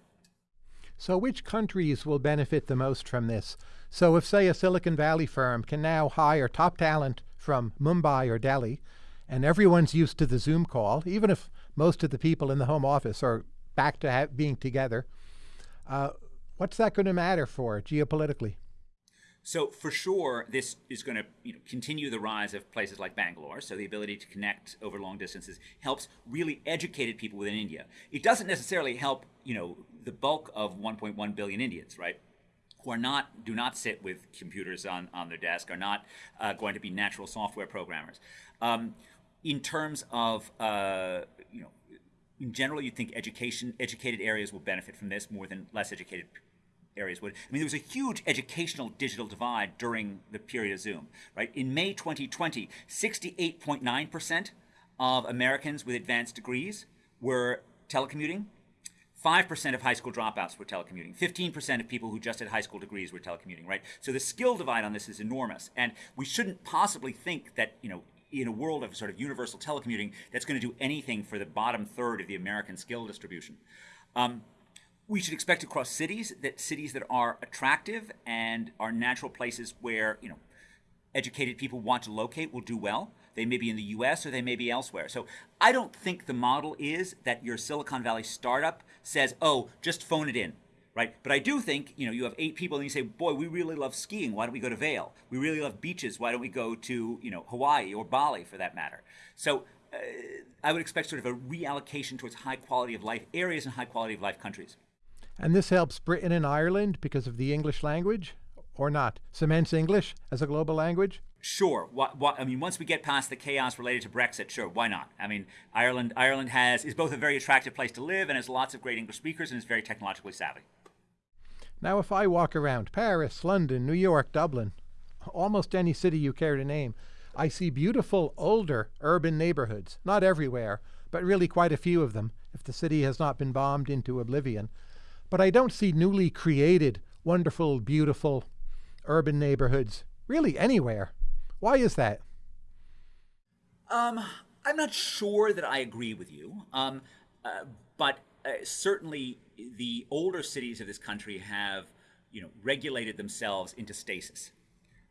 So which countries will benefit the most from this? So if, say, a Silicon Valley firm can now hire top talent from Mumbai or Delhi, and everyone's used to the Zoom call, even if most of the people in the home office are back to being together. Uh, what's that going to matter for geopolitically? So for sure, this is going to you know, continue the rise of places like Bangalore. So the ability to connect over long distances helps really educated people within India. It doesn't necessarily help you know the bulk of 1.1 billion Indians, right? Who are not do not sit with computers on on their desk, are not uh, going to be natural software programmers. Um, in terms of uh, in general, you'd think education educated areas will benefit from this more than less educated areas would. I mean, there was a huge educational digital divide during the period of Zoom, right? In May 2020, 68.9% of Americans with advanced degrees were telecommuting. 5% of high school dropouts were telecommuting. 15% of people who just had high school degrees were telecommuting, right? So the skill divide on this is enormous. And we shouldn't possibly think that, you know, in a world of sort of universal telecommuting, that's going to do anything for the bottom third of the American skill distribution. Um, we should expect across cities that cities that are attractive and are natural places where you know educated people want to locate will do well. They may be in the US or they may be elsewhere. So I don't think the model is that your Silicon Valley startup says, oh, just phone it in right? But I do think, you know, you have eight people and you say, boy, we really love skiing. Why don't we go to Vail? We really love beaches. Why don't we go to, you know, Hawaii or Bali for that matter? So uh, I would expect sort of a reallocation towards high quality of life areas and high quality of life countries. And this helps Britain and Ireland because of the English language or not? Cements English as a global language? sure. What, what, I mean, once we get past the chaos related to Brexit, sure, why not? I mean, Ireland Ireland has is both a very attractive place to live and has lots of great English speakers and is very technologically savvy. Now, if I walk around Paris, London, New York, Dublin, almost any city you care to name, I see beautiful older urban neighborhoods. Not everywhere, but really quite a few of them, if the city has not been bombed into oblivion. But I don't see newly created, wonderful, beautiful urban neighborhoods really anywhere. Why is that? Um, I'm not sure that I agree with you, um, uh, but uh, certainly the older cities of this country have, you know, regulated themselves into stasis,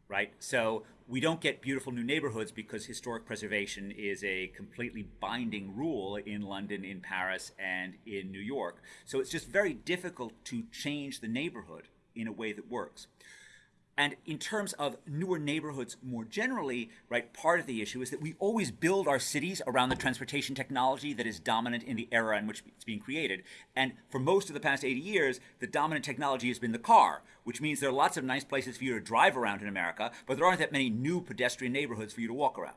right? So we don't get beautiful new neighborhoods because historic preservation is a completely binding rule in London, in Paris, and in New York. So it's just very difficult to change the neighborhood in a way that works. And in terms of newer neighborhoods more generally, right, part of the issue is that we always build our cities around the transportation technology that is dominant in the era in which it's being created. And for most of the past 80 years, the dominant technology has been the car, which means there are lots of nice places for you to drive around in America, but there aren't that many new pedestrian neighborhoods for you to walk around.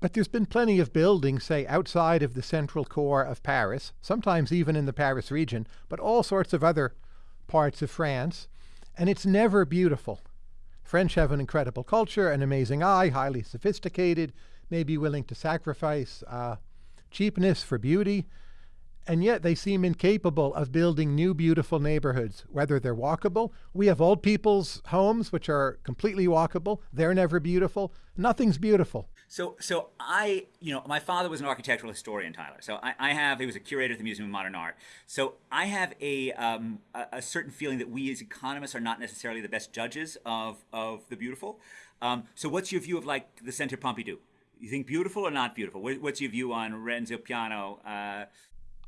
But there's been plenty of buildings, say, outside of the central core of Paris, sometimes even in the Paris region, but all sorts of other parts of France and it's never beautiful. French have an incredible culture, an amazing eye, highly sophisticated, may be willing to sacrifice uh, cheapness for beauty, and yet they seem incapable of building new beautiful neighborhoods, whether they're walkable. We have old people's homes, which are completely walkable. They're never beautiful. Nothing's beautiful. So, so I, you know, my father was an architectural historian, Tyler. So I, I have, he was a curator at the Museum of Modern Art. So I have a, um, a, a, certain feeling that we as economists are not necessarily the best judges of, of the beautiful. Um, so what's your view of like the Centre Pompidou? You think beautiful or not beautiful? What's your view on Renzo Piano? Uh,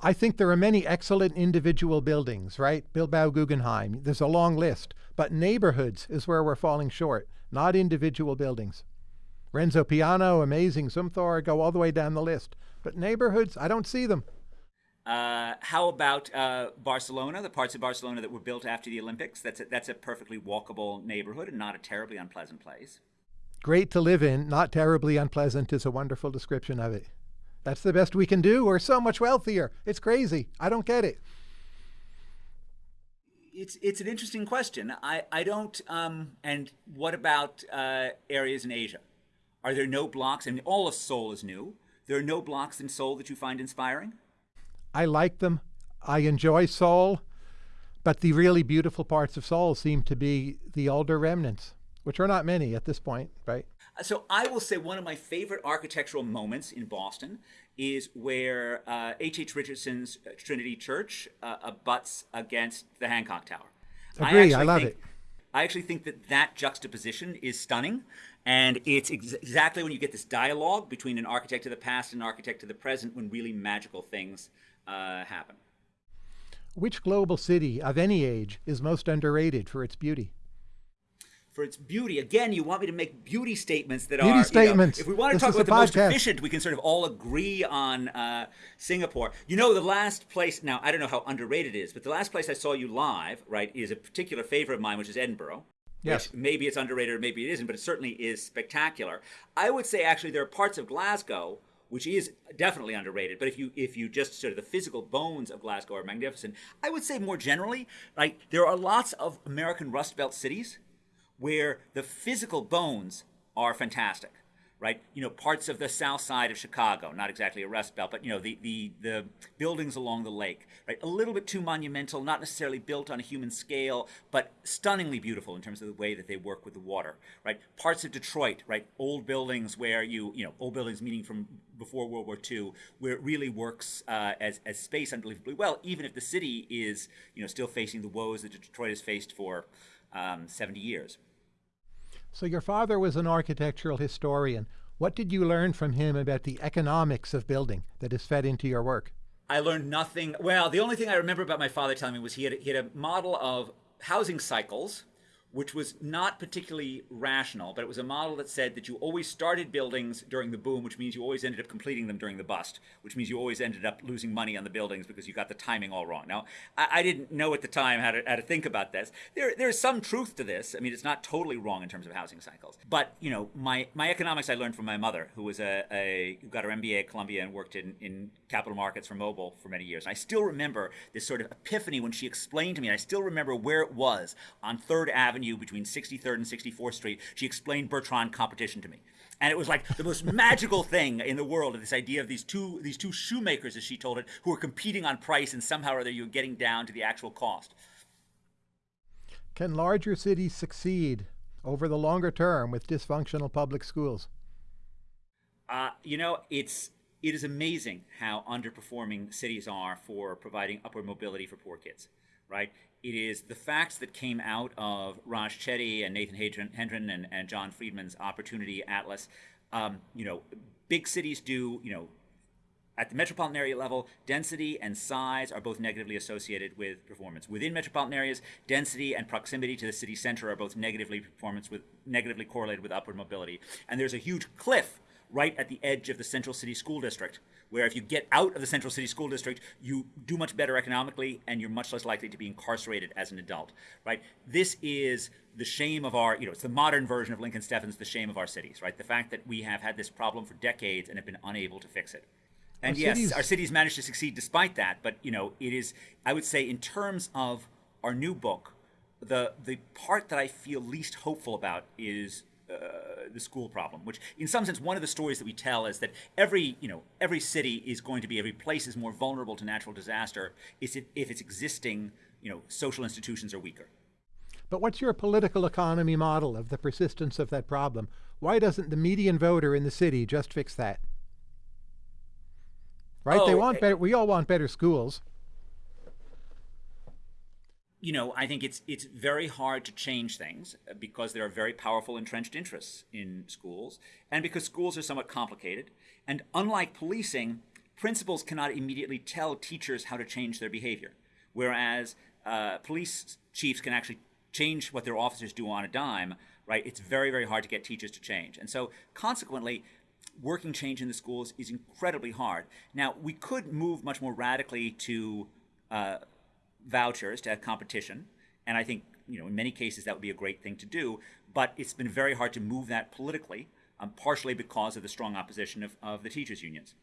I think there are many excellent individual buildings, right? Bilbao Guggenheim, there's a long list. But neighborhoods is where we're falling short, not individual buildings. Renzo Piano, amazing. Zumthor, go all the way down the list. But neighborhoods, I don't see them. Uh, how about uh, Barcelona, the parts of Barcelona that were built after the Olympics? That's a, that's a perfectly walkable neighborhood and not a terribly unpleasant place. Great to live in, not terribly unpleasant is a wonderful description of it. That's the best we can do. We're so much wealthier. It's crazy. I don't get it. It's it's an interesting question. I I don't. Um, and what about uh, areas in Asia? Are there no blocks? And all of Seoul is new. There are no blocks in Seoul that you find inspiring? I like them. I enjoy Seoul. But the really beautiful parts of Seoul seem to be the older remnants, which are not many at this point, right? So I will say one of my favorite architectural moments in Boston is where H.H. Uh, H. Richardson's uh, Trinity Church uh, abuts against the Hancock Tower. Agree, I, I love it. I actually think that that juxtaposition is stunning. And it's ex exactly when you get this dialogue between an architect of the past and an architect of the present when really magical things uh, happen. Which global city of any age is most underrated for its beauty? For its beauty. Again, you want me to make beauty statements that beauty are. statements. You know, if we want to this talk about the podcast. most efficient, we can sort of all agree on uh, Singapore. You know, the last place, now I don't know how underrated it is, but the last place I saw you live, right, is a particular favorite of mine, which is Edinburgh. Yes. maybe it's underrated or maybe it isn't, but it certainly is spectacular. I would say actually there are parts of Glasgow which is definitely underrated. But if you if you just sort of the physical bones of Glasgow are magnificent, I would say more generally, like there are lots of American Rust Belt cities where the physical bones are fantastic right? You know, parts of the south side of Chicago, not exactly a rust belt, but you know, the, the, the buildings along the lake, right? A little bit too monumental, not necessarily built on a human scale, but stunningly beautiful in terms of the way that they work with the water, right? Parts of Detroit, right? Old buildings where you, you know, old buildings meaning from before World War II, where it really works uh, as, as space unbelievably well, even if the city is, you know, still facing the woes that Detroit has faced for um, 70 years. So your father was an architectural historian. What did you learn from him about the economics of building that is fed into your work? I learned nothing. Well, the only thing I remember about my father telling me was he had, he had a model of housing cycles which was not particularly rational, but it was a model that said that you always started buildings during the boom, which means you always ended up completing them during the bust, which means you always ended up losing money on the buildings because you got the timing all wrong. Now, I, I didn't know at the time how to, how to think about this. There, there's some truth to this. I mean, it's not totally wrong in terms of housing cycles. But, you know, my, my economics I learned from my mother, who was a, a who got her MBA at Columbia and worked in, in capital markets for Mobil for many years. And I still remember this sort of epiphany when she explained to me, and I still remember where it was on 3rd Avenue between 63rd and 64th Street. She explained Bertrand competition to me. And it was like the most magical thing in the world, this idea of these two these two shoemakers, as she told it, who were competing on price, and somehow or other you were getting down to the actual cost. Can larger cities succeed over the longer term with dysfunctional public schools? Uh, you know, it's it is amazing how underperforming cities are for providing upward mobility for poor kids, right? It is the facts that came out of Raj Chetty and Nathan Hendren and, and John Friedman's Opportunity Atlas. Um, you know, big cities do, you know, at the metropolitan area level, density and size are both negatively associated with performance. Within metropolitan areas, density and proximity to the city center are both negatively performance with negatively correlated with upward mobility. And there's a huge cliff right at the edge of the central city school district, where if you get out of the central city school district, you do much better economically and you're much less likely to be incarcerated as an adult, right? This is the shame of our, you know, it's the modern version of Lincoln Steffens, the shame of our cities, right? The fact that we have had this problem for decades and have been unable to fix it. And our yes, cities... our cities managed to succeed despite that, but, you know, it is, I would say, in terms of our new book, the, the part that I feel least hopeful about is uh, the school problem, which in some sense one of the stories that we tell is that every you know every city is going to be every place is more vulnerable to natural disaster if, if its existing you know social institutions are weaker. But what's your political economy model of the persistence of that problem? Why doesn't the median voter in the city just fix that? Right? Oh, they want better. We all want better schools you know, I think it's it's very hard to change things because there are very powerful entrenched interests in schools, and because schools are somewhat complicated. And unlike policing, principals cannot immediately tell teachers how to change their behavior, whereas uh, police chiefs can actually change what their officers do on a dime. Right? It's very very hard to get teachers to change, and so consequently, working change in the schools is incredibly hard. Now, we could move much more radically to uh, vouchers to have competition, and I think you know in many cases that would be a great thing to do. But it's been very hard to move that politically, um, partially because of the strong opposition of, of the teachers unions.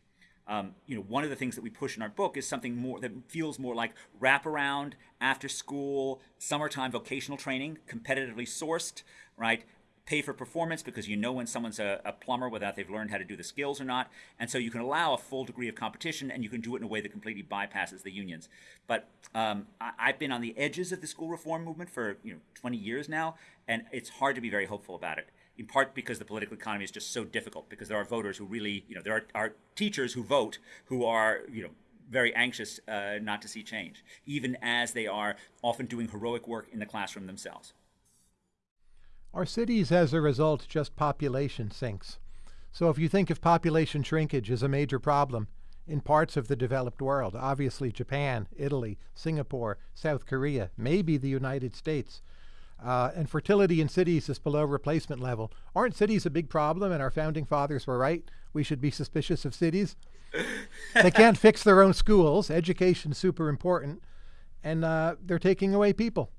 Um, you know, one of the things that we push in our book is something more that feels more like wraparound, after school, summertime vocational training, competitively sourced, right? Pay for performance because you know when someone's a, a, plumber whether they've learned how to do the skills or not. And so you can allow a full degree of competition and you can do it in a way that completely bypasses the unions. But um, I, have been on the edges of the school reform movement for you know 20 years now, and it's hard to be very hopeful about it. In part because the political economy is just so difficult, because there are voters who really, you know, there are, are teachers who vote who are, you know, very anxious uh, not to see change, even as they are often doing heroic work in the classroom themselves. Our cities, as a result, just population sinks. So if you think of population shrinkage as a major problem in parts of the developed world, obviously Japan, Italy, Singapore, South Korea, maybe the United States, uh, and fertility in cities is below replacement level. Aren't cities a big problem and our founding fathers were right? We should be suspicious of cities. they can't fix their own schools. Education's super important. And uh, they're taking away people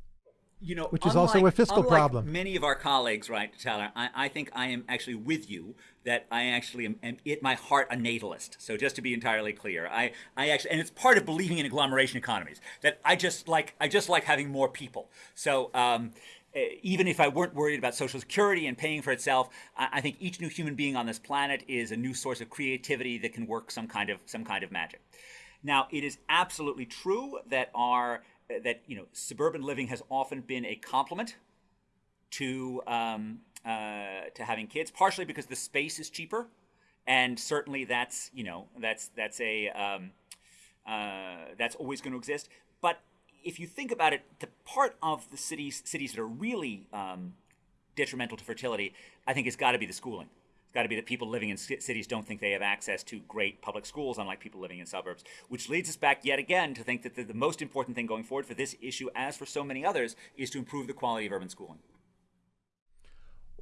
you know, which is unlike, also a fiscal problem. Many of our colleagues, right, Tyler? I, I, think I am actually with you. That I actually am, am at my heart a natalist. So just to be entirely clear, I, I actually, and it's part of believing in agglomeration economies that I just like, I just like having more people. So. Um, even if I weren't worried about Social Security and paying for itself, I think each new human being on this planet is a new source of creativity that can work some kind of some kind of magic. Now, it is absolutely true that our that you know suburban living has often been a complement to um, uh, to having kids, partially because the space is cheaper, and certainly that's you know that's that's a um, uh, that's always going to exist. But if you think about it, the part of the cities cities that are really um, detrimental to fertility, I think, has got to be the schooling got to be that people living in cities don't think they have access to great public schools, unlike people living in suburbs. Which leads us back yet again to think that the, the most important thing going forward for this issue, as for so many others, is to improve the quality of urban schooling.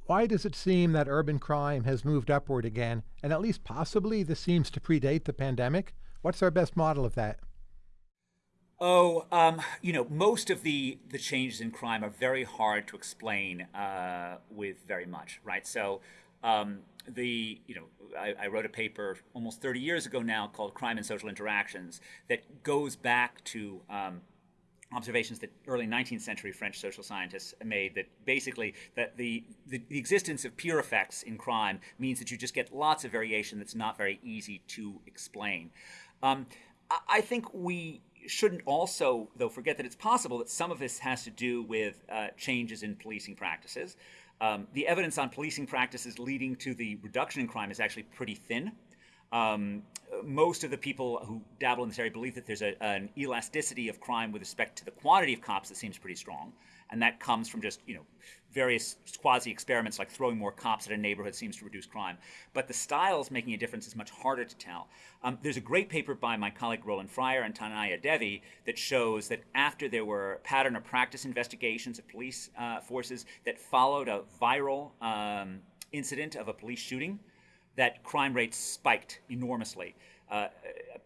Why does it seem that urban crime has moved upward again, and at least possibly this seems to predate the pandemic? What's our best model of that? Oh, um, you know, most of the the changes in crime are very hard to explain uh, with very much, right? So, um, the you know, I, I, wrote a paper almost 30 years ago now called "Crime and Social Interactions" that goes back to um, observations that early 19th century French social scientists made that basically that the, the, the, existence of peer effects in crime means that you just get lots of variation that's not very easy to explain. Um, I, I think we shouldn't also, though, forget that it's possible that some of this has to do with uh, changes in policing practices. Um, the evidence on policing practices leading to the reduction in crime is actually pretty thin. Um, most of the people who dabble in this area believe that there's a, an elasticity of crime with respect to the quantity of cops that seems pretty strong and that comes from just you know various quasi experiments like throwing more cops at a neighborhood seems to reduce crime. But the styles making a difference is much harder to tell. Um, there's a great paper by my colleague Roland Fryer and Tanaya Devi that shows that after there were pattern or practice investigations of police uh, forces that followed a viral um, incident of a police shooting, that crime rates spiked enormously. Uh,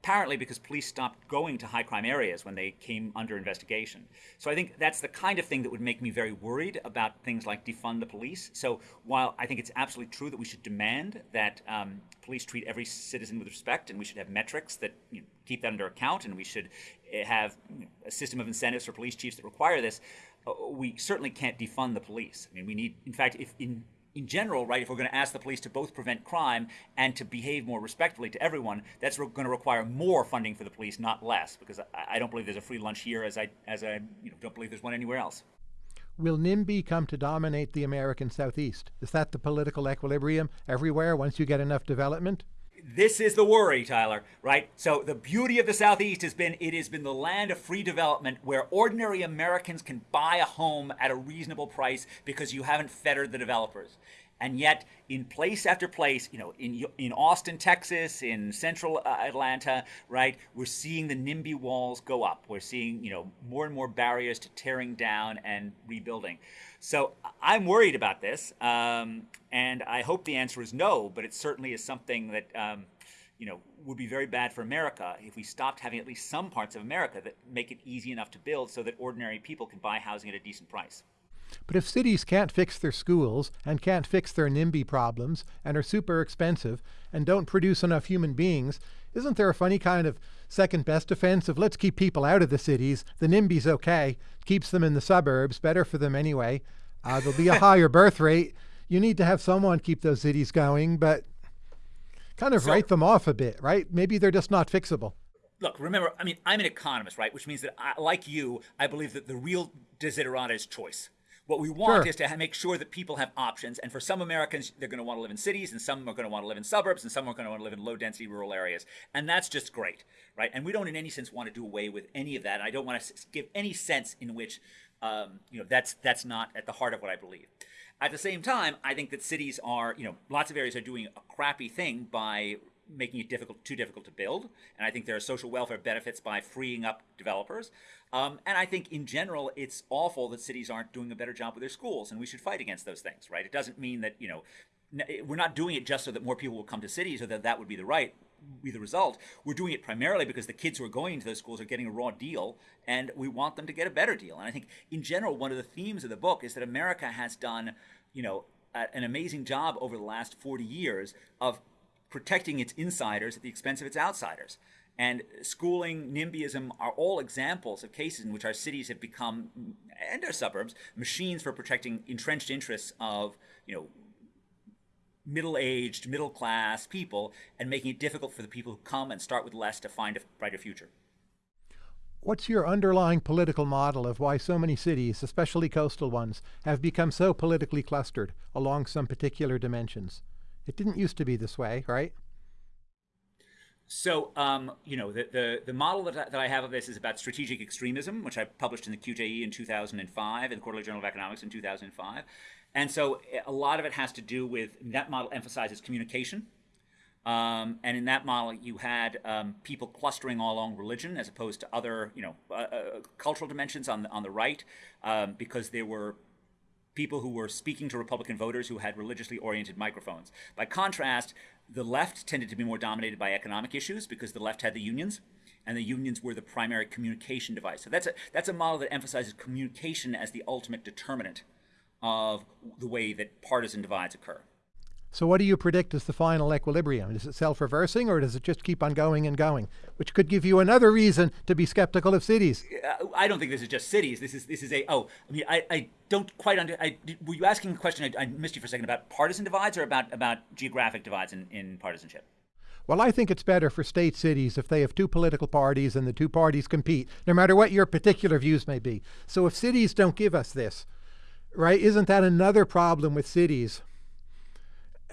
apparently because police stopped going to high crime areas when they came under investigation. So I think that's the kind of thing that would make me very worried about things like defund the police. So while I think it's absolutely true that we should demand that um, police treat every citizen with respect and we should have metrics that you know, keep that under account and we should eh, have you know, a system of incentives for police chiefs that require this, uh, we certainly can't defund the police. I mean, we need, in fact, if in in general, right, if we're going to ask the police to both prevent crime and to behave more respectfully to everyone, that's going to require more funding for the police, not less, because I, I don't believe there's a free lunch here, as I, as I you know, don't believe there's one anywhere else. Will NIMBY come to dominate the American Southeast? Is that the political equilibrium everywhere once you get enough development? This is the worry, Tyler, right? So the beauty of the Southeast has been it has been the land of free development where ordinary Americans can buy a home at a reasonable price because you haven't fettered the developers. And yet, in place after place, you know, in in Austin, Texas, in Central uh, Atlanta, right, we're seeing the NIMBY walls go up. We're seeing, you know, more and more barriers to tearing down and rebuilding. So I'm worried about this, um, and I hope the answer is no. But it certainly is something that um, you know would be very bad for America if we stopped having at least some parts of America that make it easy enough to build, so that ordinary people can buy housing at a decent price. But if cities can't fix their schools and can't fix their NIMBY problems and are super expensive and don't produce enough human beings, isn't there a funny kind of second best defense of let's keep people out of the cities? The NIMBY's okay, keeps them in the suburbs, better for them anyway. Uh, there'll be a higher birth rate. You need to have someone keep those cities going, but kind of so, write them off a bit, right? Maybe they're just not fixable. Look, remember, I mean, I'm an economist, right? Which means that, I, like you, I believe that the real desiderata is choice. What we want sure. is to make sure that people have options. And for some Americans, they're going to want to live in cities, and some are going to want to live in suburbs, and some are going to want to live in low density rural areas. And that's just great, right? And we don't in any sense want to do away with any of that. And I don't want to give any sense in which um, you know that's that's not at the heart of what I believe. At the same time, I think that cities are, you know, lots of areas are doing a crappy thing by making it difficult, too difficult to build. And I think there are social welfare benefits by freeing up developers. Um, and I think in general, it's awful that cities aren't doing a better job with their schools, and we should fight against those things, right? It doesn't mean that you know we're not doing it just so that more people will come to cities or that that would be the right be the result. We're doing it primarily because the kids who are going to those schools are getting a raw deal, and we want them to get a better deal. And I think in general, one of the themes of the book is that America has done, you know, an amazing job over the last 40 years of protecting its insiders at the expense of its outsiders. And schooling, NIMBYism are all examples of cases in which our cities have become, and our suburbs, machines for protecting entrenched interests of, you know, middle-aged, middle-class people and making it difficult for the people who come and start with less to find a brighter future. What's your underlying political model of why so many cities, especially coastal ones, have become so politically clustered along some particular dimensions? It didn't used to be this way, right? So, um, you know, the, the, the model that I, that I have of this is about strategic extremism, which I published in the QJE in 2005 and the Quarterly Journal of Economics in 2005. And so a lot of it has to do with that model emphasizes communication. Um, and in that model, you had um, people clustering all along religion as opposed to other, you know, uh, uh, cultural dimensions on the, on the right, um, because there were people who were speaking to Republican voters who had religiously oriented microphones. By contrast, the left tended to be more dominated by economic issues because the left had the unions and the unions were the primary communication device. So that's a, that's a model that emphasizes communication as the ultimate determinant of the way that partisan divides occur. So, what do you predict is the final equilibrium? Is it self reversing or does it just keep on going and going? Which could give you another reason to be skeptical of cities. I don't think this is just cities. This is this is a oh I mean I, I don't quite under I, were you asking a question I, I, missed you for a second about partisan divides or about about geographic divides in, in partisanship. Well, I think it's better for state cities if they have two political parties and the two parties compete, no matter what your particular views may be. So if cities don't give us this, right, isn't that another problem with cities?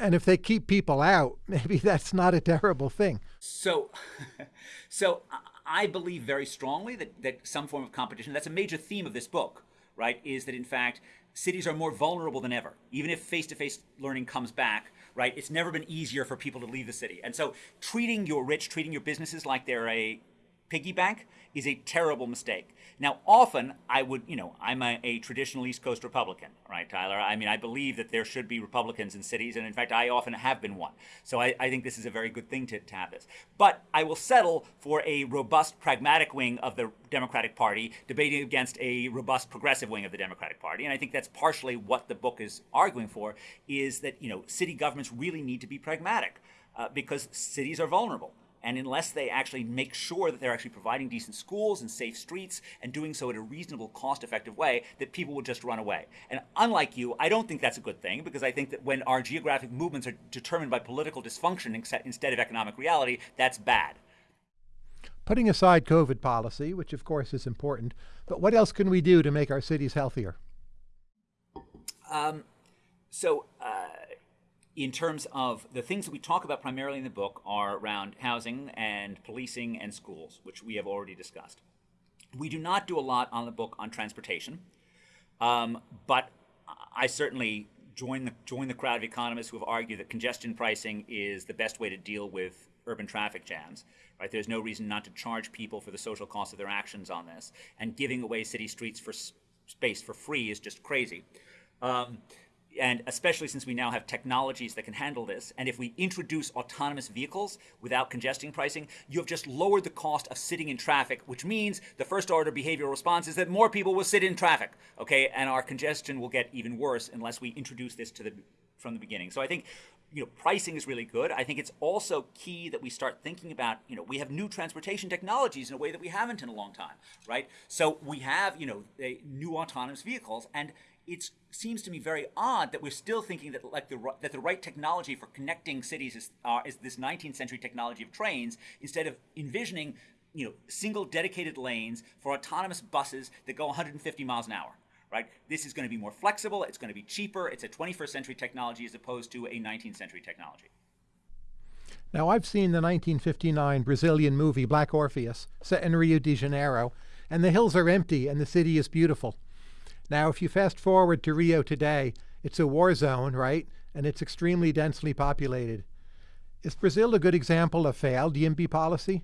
And if they keep people out, maybe that's not a terrible thing. So, so I believe very strongly that, that some form of competition, that's a major theme of this book, right, is that in fact, cities are more vulnerable than ever. Even if face-to-face learning comes back, right, it's never been easier for people to leave the city. And so treating your rich, treating your businesses like they're a piggy bank is a terrible mistake. Now, often I would, you know, I'm a, a, traditional East Coast Republican, right, Tyler? I mean, I believe that there should be Republicans in cities, and in fact, I often have been one. So I, I think this is a very good thing to, to have this. But I will settle for a robust, pragmatic wing of the Democratic Party debating against a robust, progressive wing of the Democratic Party. And I think that's partially what the book is arguing for, is that, you know, city governments really need to be pragmatic uh, because cities are vulnerable. And unless they actually make sure that they're actually providing decent schools and safe streets and doing so in a reasonable, cost effective way, that people will just run away. And unlike you, I don't think that's a good thing because I think that when our geographic movements are determined by political dysfunction instead of economic reality, that's bad. Putting aside COVID policy, which of course is important, but what else can we do to make our cities healthier? Um, so, uh, in terms of the things that we talk about primarily in the book are around housing and policing and schools, which we have already discussed. We do not do a lot on the book on transportation, um, but I certainly join the join the crowd of economists who have argued that congestion pricing is the best way to deal with urban traffic jams. Right? There's no reason not to charge people for the social cost of their actions on this, and giving away city streets for space for free is just crazy. Um, and especially since we now have technologies that can handle this, and if we introduce autonomous vehicles without congesting pricing, you have just lowered the cost of sitting in traffic, which means the first order behavioral response is that more people will sit in traffic, okay, and our congestion will get even worse unless we introduce this to the from the beginning. So I think you know pricing is really good. I think it's also key that we start thinking about you know we have new transportation technologies in a way that we haven't in a long time, right? So we have you know new autonomous vehicles and it seems to me very odd that we're still thinking that like the that the right technology for connecting cities is uh, is this 19th century technology of trains instead of envisioning you know single dedicated lanes for autonomous buses that go 150 miles an hour right? This is going to be more flexible it's going to be cheaper it's a 21st century technology as opposed to a 19th century technology. Now i've seen the 1959 brazilian movie black orpheus set in rio de janeiro and the hills are empty and the city is beautiful now, if you fast forward to Rio today, it's a war zone, right? And it's extremely densely populated. Is Brazil a good example of failed YIMBY policy?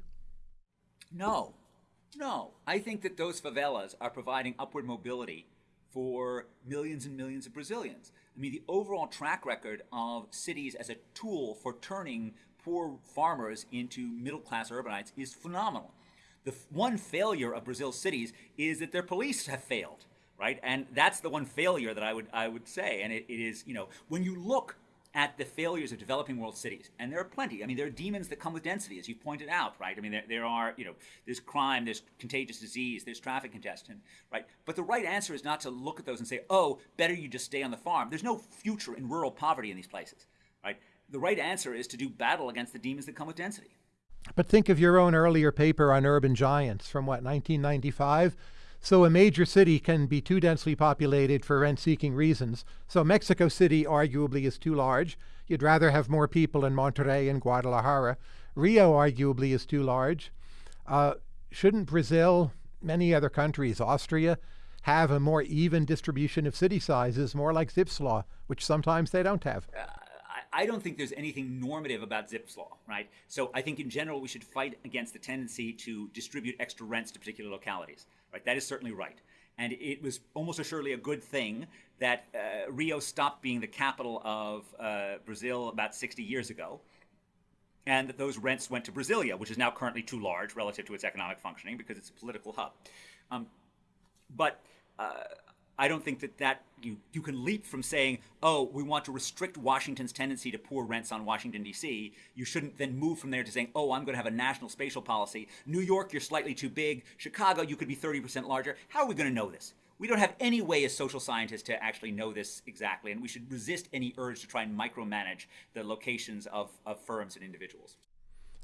No, no. I think that those favelas are providing upward mobility for millions and millions of Brazilians. I mean, the overall track record of cities as a tool for turning poor farmers into middle class urbanites is phenomenal. The one failure of Brazil's cities is that their police have failed right? And that's the one failure that I would I would say. And it, it is, you know, when you look at the failures of developing world cities, and there are plenty. I mean, there are demons that come with density, as you pointed out, right? I mean, there, there are, you know, there's crime, there's contagious disease, there's traffic congestion, right? But the right answer is not to look at those and say, oh, better you just stay on the farm. There's no future in rural poverty in these places, right? The right answer is to do battle against the demons that come with density. But think of your own earlier paper on urban giants from what, 1995? So a major city can be too densely populated for rent-seeking reasons. So Mexico City arguably is too large. You'd rather have more people in Monterrey and Guadalajara. Rio arguably is too large. Uh, shouldn't Brazil, many other countries, Austria, have a more even distribution of city sizes, more like Zipf's law, which sometimes they don't have? Uh, I don't think there's anything normative about Zipf's law, right? So I think in general we should fight against the tendency to distribute extra rents to particular localities, right? That is certainly right. And it was almost assuredly a good thing that uh, Rio stopped being the capital of uh, Brazil about 60 years ago, and that those rents went to Brasilia, which is now currently too large relative to its economic functioning because it's a political hub. Um, but uh, I don't think that that you you can leap from saying, oh, we want to restrict Washington's tendency to pour rents on Washington D.C. You shouldn't then move from there to saying, oh, I'm going to have a national spatial policy. New York, you're slightly too big. Chicago, you could be 30% larger. How are we going to know this? We don't have any way as social scientists to actually know this exactly, and we should resist any urge to try and micromanage the locations of, of firms and individuals.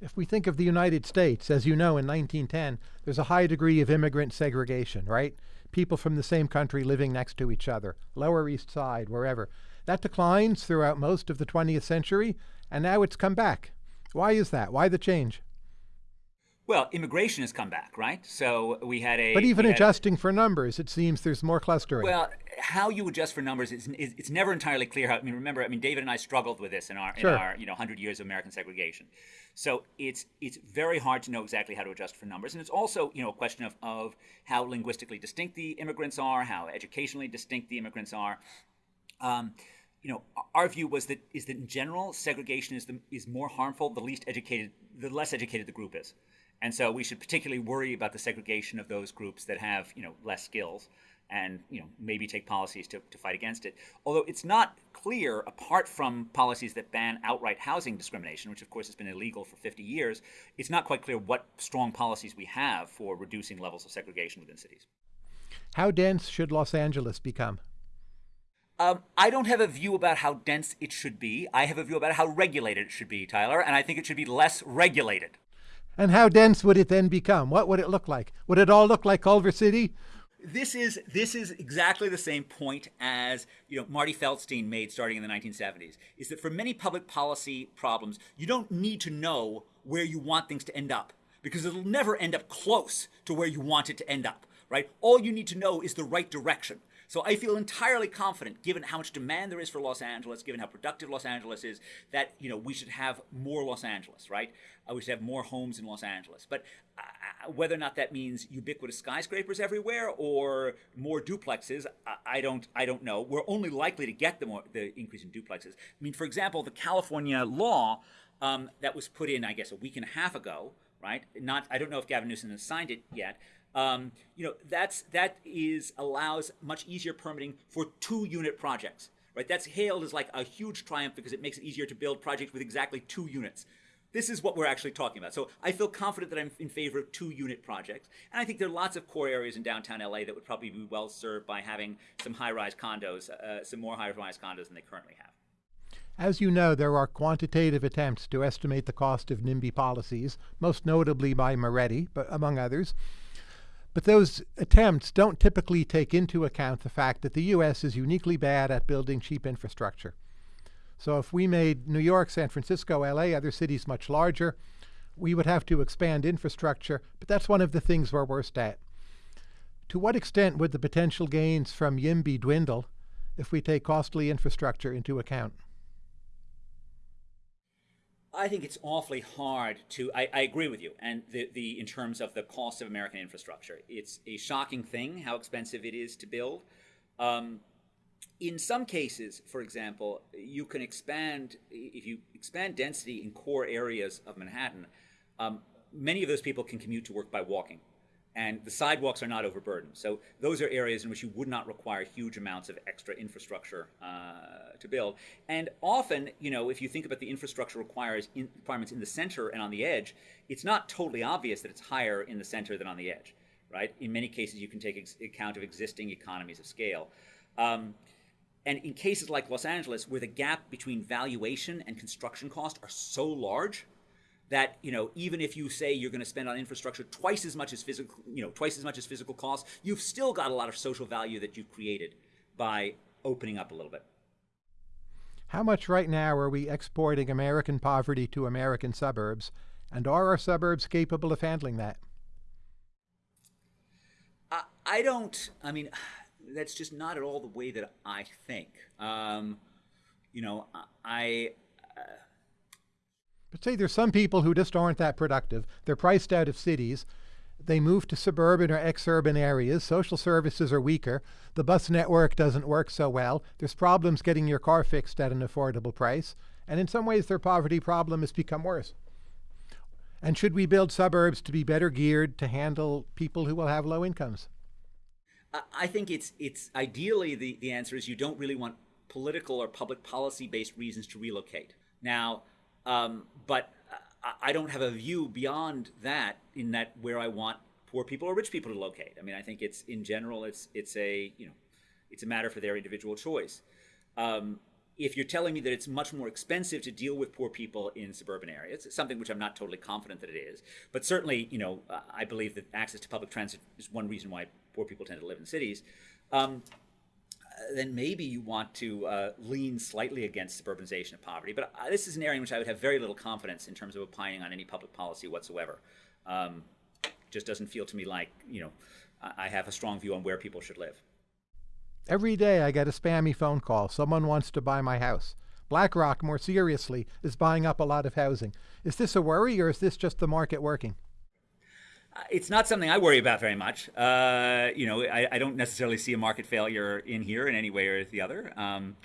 If we think of the United States, as you know, in 1910, there's a high degree of immigrant segregation, right? People from the same country living next to each other, Lower East Side, wherever. That declines throughout most of the 20th century, and now it's come back. Why is that? Why the change? Well, immigration has come back, right? So we had a. But even adjusting for numbers, it seems there's more clustering. Well, how you adjust for numbers is, is, it's never entirely clear. How I mean, remember, I mean, David and I struggled with this in our sure. in our you know hundred years of American segregation. So it's it's very hard to know exactly how to adjust for numbers, and it's also you know a question of of how linguistically distinct the immigrants are, how educationally distinct the immigrants are. Um, you know, our view was that is that in general segregation is the is more harmful the least educated the less educated the group is, and so we should particularly worry about the segregation of those groups that have you know less skills and you know maybe take policies to, to fight against it. Although it's not clear, apart from policies that ban outright housing discrimination, which of course has been illegal for 50 years, it's not quite clear what strong policies we have for reducing levels of segregation within cities. How dense should Los Angeles become? Um, I don't have a view about how dense it should be. I have a view about how regulated it should be, Tyler, and I think it should be less regulated. And how dense would it then become? What would it look like? Would it all look like Culver City? This is this is exactly the same point as you know Marty Feldstein made starting in the 1970s. Is that for many public policy problems, you don't need to know where you want things to end up because it'll never end up close to where you want it to end up. Right? All you need to know is the right direction. So I feel entirely confident, given how much demand there is for Los Angeles, given how productive Los Angeles is, that you know we should have more Los Angeles, right? Uh, we should have more homes in Los Angeles. But uh, whether or not that means ubiquitous skyscrapers everywhere or more duplexes, I, I don't, I don't know. We're only likely to get the more, the increase in duplexes. I mean, for example, the California law um, that was put in, I guess, a week and a half ago, right? Not, I don't know if Gavin Newsom has signed it yet, um, you know, that's that is allows much easier permitting for two unit projects, right? That's hailed as like a huge triumph because it makes it easier to build projects with exactly two units. This is what we're actually talking about. So I feel confident that I'm in favor of two unit projects. And I think there are lots of core areas in downtown LA that would probably be well served by having some high rise condos, uh, some more high rise condos than they currently have. As you know, there are quantitative attempts to estimate the cost of NIMBY policies, most notably by Moretti, but among others. But those attempts don't typically take into account the fact that the U.S. is uniquely bad at building cheap infrastructure. So if we made New York, San Francisco, LA, other cities much larger, we would have to expand infrastructure, but that's one of the things we're worst at. To what extent would the potential gains from YIMBY dwindle if we take costly infrastructure into account? I think it's awfully hard to. I, I, agree with you, and the, the in terms of the cost of American infrastructure, it's a shocking thing how expensive it is to build. Um, in some cases, for example, you can expand if you expand density in core areas of Manhattan. Um, many of those people can commute to work by walking and the sidewalks are not overburdened. So those are areas in which you would not require huge amounts of extra infrastructure uh, to build. And often, you know, if you think about the infrastructure requires in requirements in the center and on the edge, it's not totally obvious that it's higher in the center than on the edge, right? In many cases, you can take account of existing economies of scale. Um, and in cases like Los Angeles, where the gap between valuation and construction cost are so large, that you know even if you say you're going to spend on infrastructure twice as much as physical you know twice as much as physical costs you've still got a lot of social value that you've created by opening up a little bit. How much right now are we exporting american poverty to american suburbs? And are our suburbs capable of handling that? I, I don't i mean that's just not at all the way that i think. Um, you know i uh, but say there's some people who just aren't that productive. They're priced out of cities. They move to suburban or ex-urban areas. Social services are weaker. The bus network doesn't work so well. There's problems getting your car fixed at an affordable price. And in some ways, their poverty problem has become worse. And should we build suburbs to be better geared to handle people who will have low incomes? I think it's it's ideally the, the answer is you don't really want political or public policy based reasons to relocate. Now, um, but I don't have a view beyond that in that where I want poor people or rich people to locate. I mean, I think it's in general, it's it's a you know, it's a matter for their individual choice. Um, if you're telling me that it's much more expensive to deal with poor people in suburban areas, it's something which I'm not totally confident that it is. But certainly, you know, I believe that access to public transit is one reason why poor people tend to live in cities. Um, then maybe you want to uh, lean slightly against suburbanization of poverty. But uh, this is an area in which I would have very little confidence in terms of opining on any public policy whatsoever. Um, just doesn't feel to me like you know I have a strong view on where people should live. Every day I get a spammy phone call. Someone wants to buy my house. BlackRock, more seriously, is buying up a lot of housing. Is this a worry or is this just the market working? It's not something I worry about very much. Uh, you know, I, I, don't necessarily see a market failure in here in any way or the other. Um,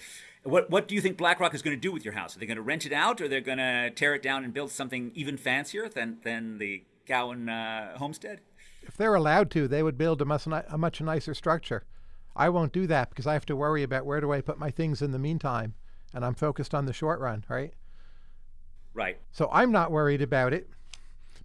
what what do you think BlackRock is going to do with your house? Are they going to rent it out, or they're going to tear it down and build something even fancier than than the Cowen uh, homestead? If they're allowed to, they would build a much, a much nicer structure. I won't do that because I have to worry about where do I put my things in the meantime, and I'm focused on the short run, right? Right. So I'm not worried about it.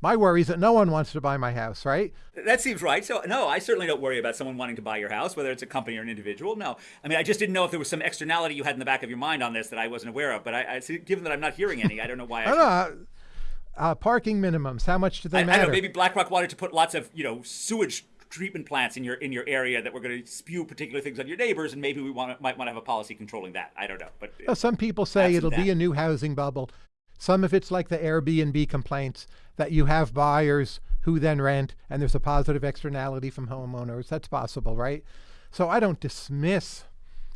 My worry is that no one wants to buy my house, right? That seems right. So, no, I certainly don't worry about someone wanting to buy your house, whether it's a company or an individual. No. I mean, I just didn't know if there was some externality you had in the back of your mind on this that I wasn't aware of. But I, I given that I'm not hearing any, I don't know why. I, I don't know. Uh, parking minimums, how much do they I, matter? I know, maybe BlackRock wanted to put lots of, you know, sewage treatment plants in your in your area that were going to spew particular things on your neighbors, and maybe we want might want to have a policy controlling that. I don't know, but well, some people say it'll be a new housing bubble. Some of it's like the Airbnb complaints that you have buyers who then rent and there's a positive externality from homeowners. That's possible, right? So I don't dismiss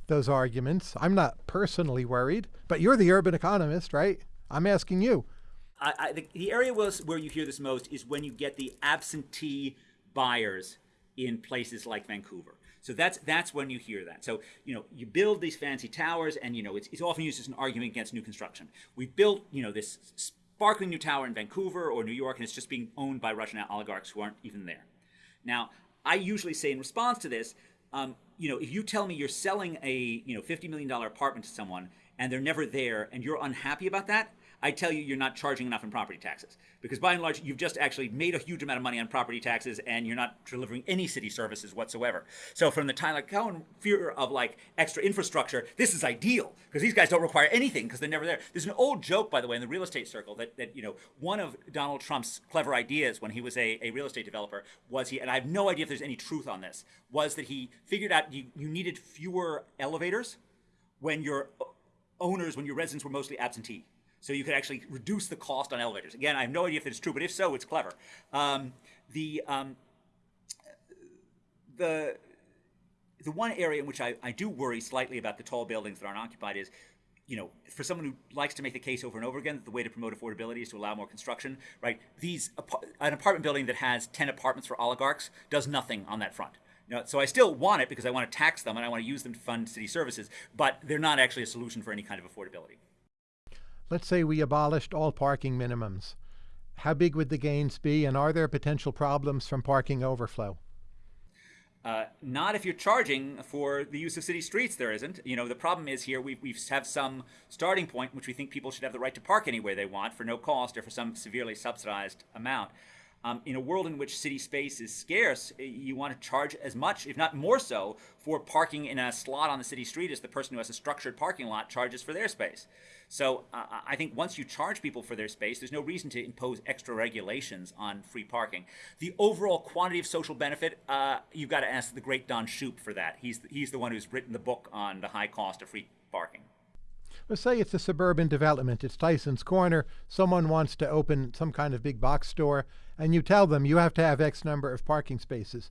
those arguments. I'm not personally worried, but you're the urban economist, right? I'm asking you. I, I, the, the area where you hear this most is when you get the absentee buyers in places like Vancouver. So that's that's when you hear that. So you know you build these fancy towers, and you know it's, it's often used as an argument against new construction. We built you know this sparkling new tower in Vancouver or New York, and it's just being owned by Russian oligarchs who aren't even there. Now, I usually say in response to this, um, you know, if you tell me you're selling a you know fifty million dollar apartment to someone and they're never there, and you're unhappy about that, I tell you you're not charging enough in property taxes. Because by and large, you've just actually made a huge amount of money on property taxes and you're not delivering any city services whatsoever. So from the Tyler Cowen fear of like extra infrastructure, this is ideal because these guys don't require anything because they're never there. There's an old joke, by the way, in the real estate circle that, that you know, one of Donald Trump's clever ideas when he was a, a real estate developer was he, and I have no idea if there's any truth on this, was that he figured out you, you needed fewer elevators when your owners, when your residents were mostly absentee. So you could actually reduce the cost on elevators. Again, I have no idea if it's true, but if so, it's clever. Um, the um, the the one area in which I, I do worry slightly about the tall buildings that aren't occupied is, you know, for someone who likes to make the case over and over again that the way to promote affordability is to allow more construction, right? These an apartment building that has ten apartments for oligarchs does nothing on that front. You know, so I still want it because I want to tax them and I want to use them to fund city services, but they're not actually a solution for any kind of affordability. Let's say we abolished all parking minimums. How big would the gains be, and are there potential problems from parking overflow? Uh, not if you're charging for the use of city streets, there isn't. You know, the problem is here we, we have some starting point which we think people should have the right to park anywhere they want for no cost or for some severely subsidized amount. Um, in a world in which city space is scarce, you want to charge as much, if not more so, for parking in a slot on the city street as the person who has a structured parking lot charges for their space. So uh, I think once you charge people for their space, there's no reason to impose extra regulations on free parking. The overall quantity of social benefit, uh, you've got to ask the great Don Shoup for that. He's he's the one who's written the book on the high cost of free parking. Let's say it's a suburban development. It's Tyson's Corner. Someone wants to open some kind of big box store, and you tell them you have to have X number of parking spaces,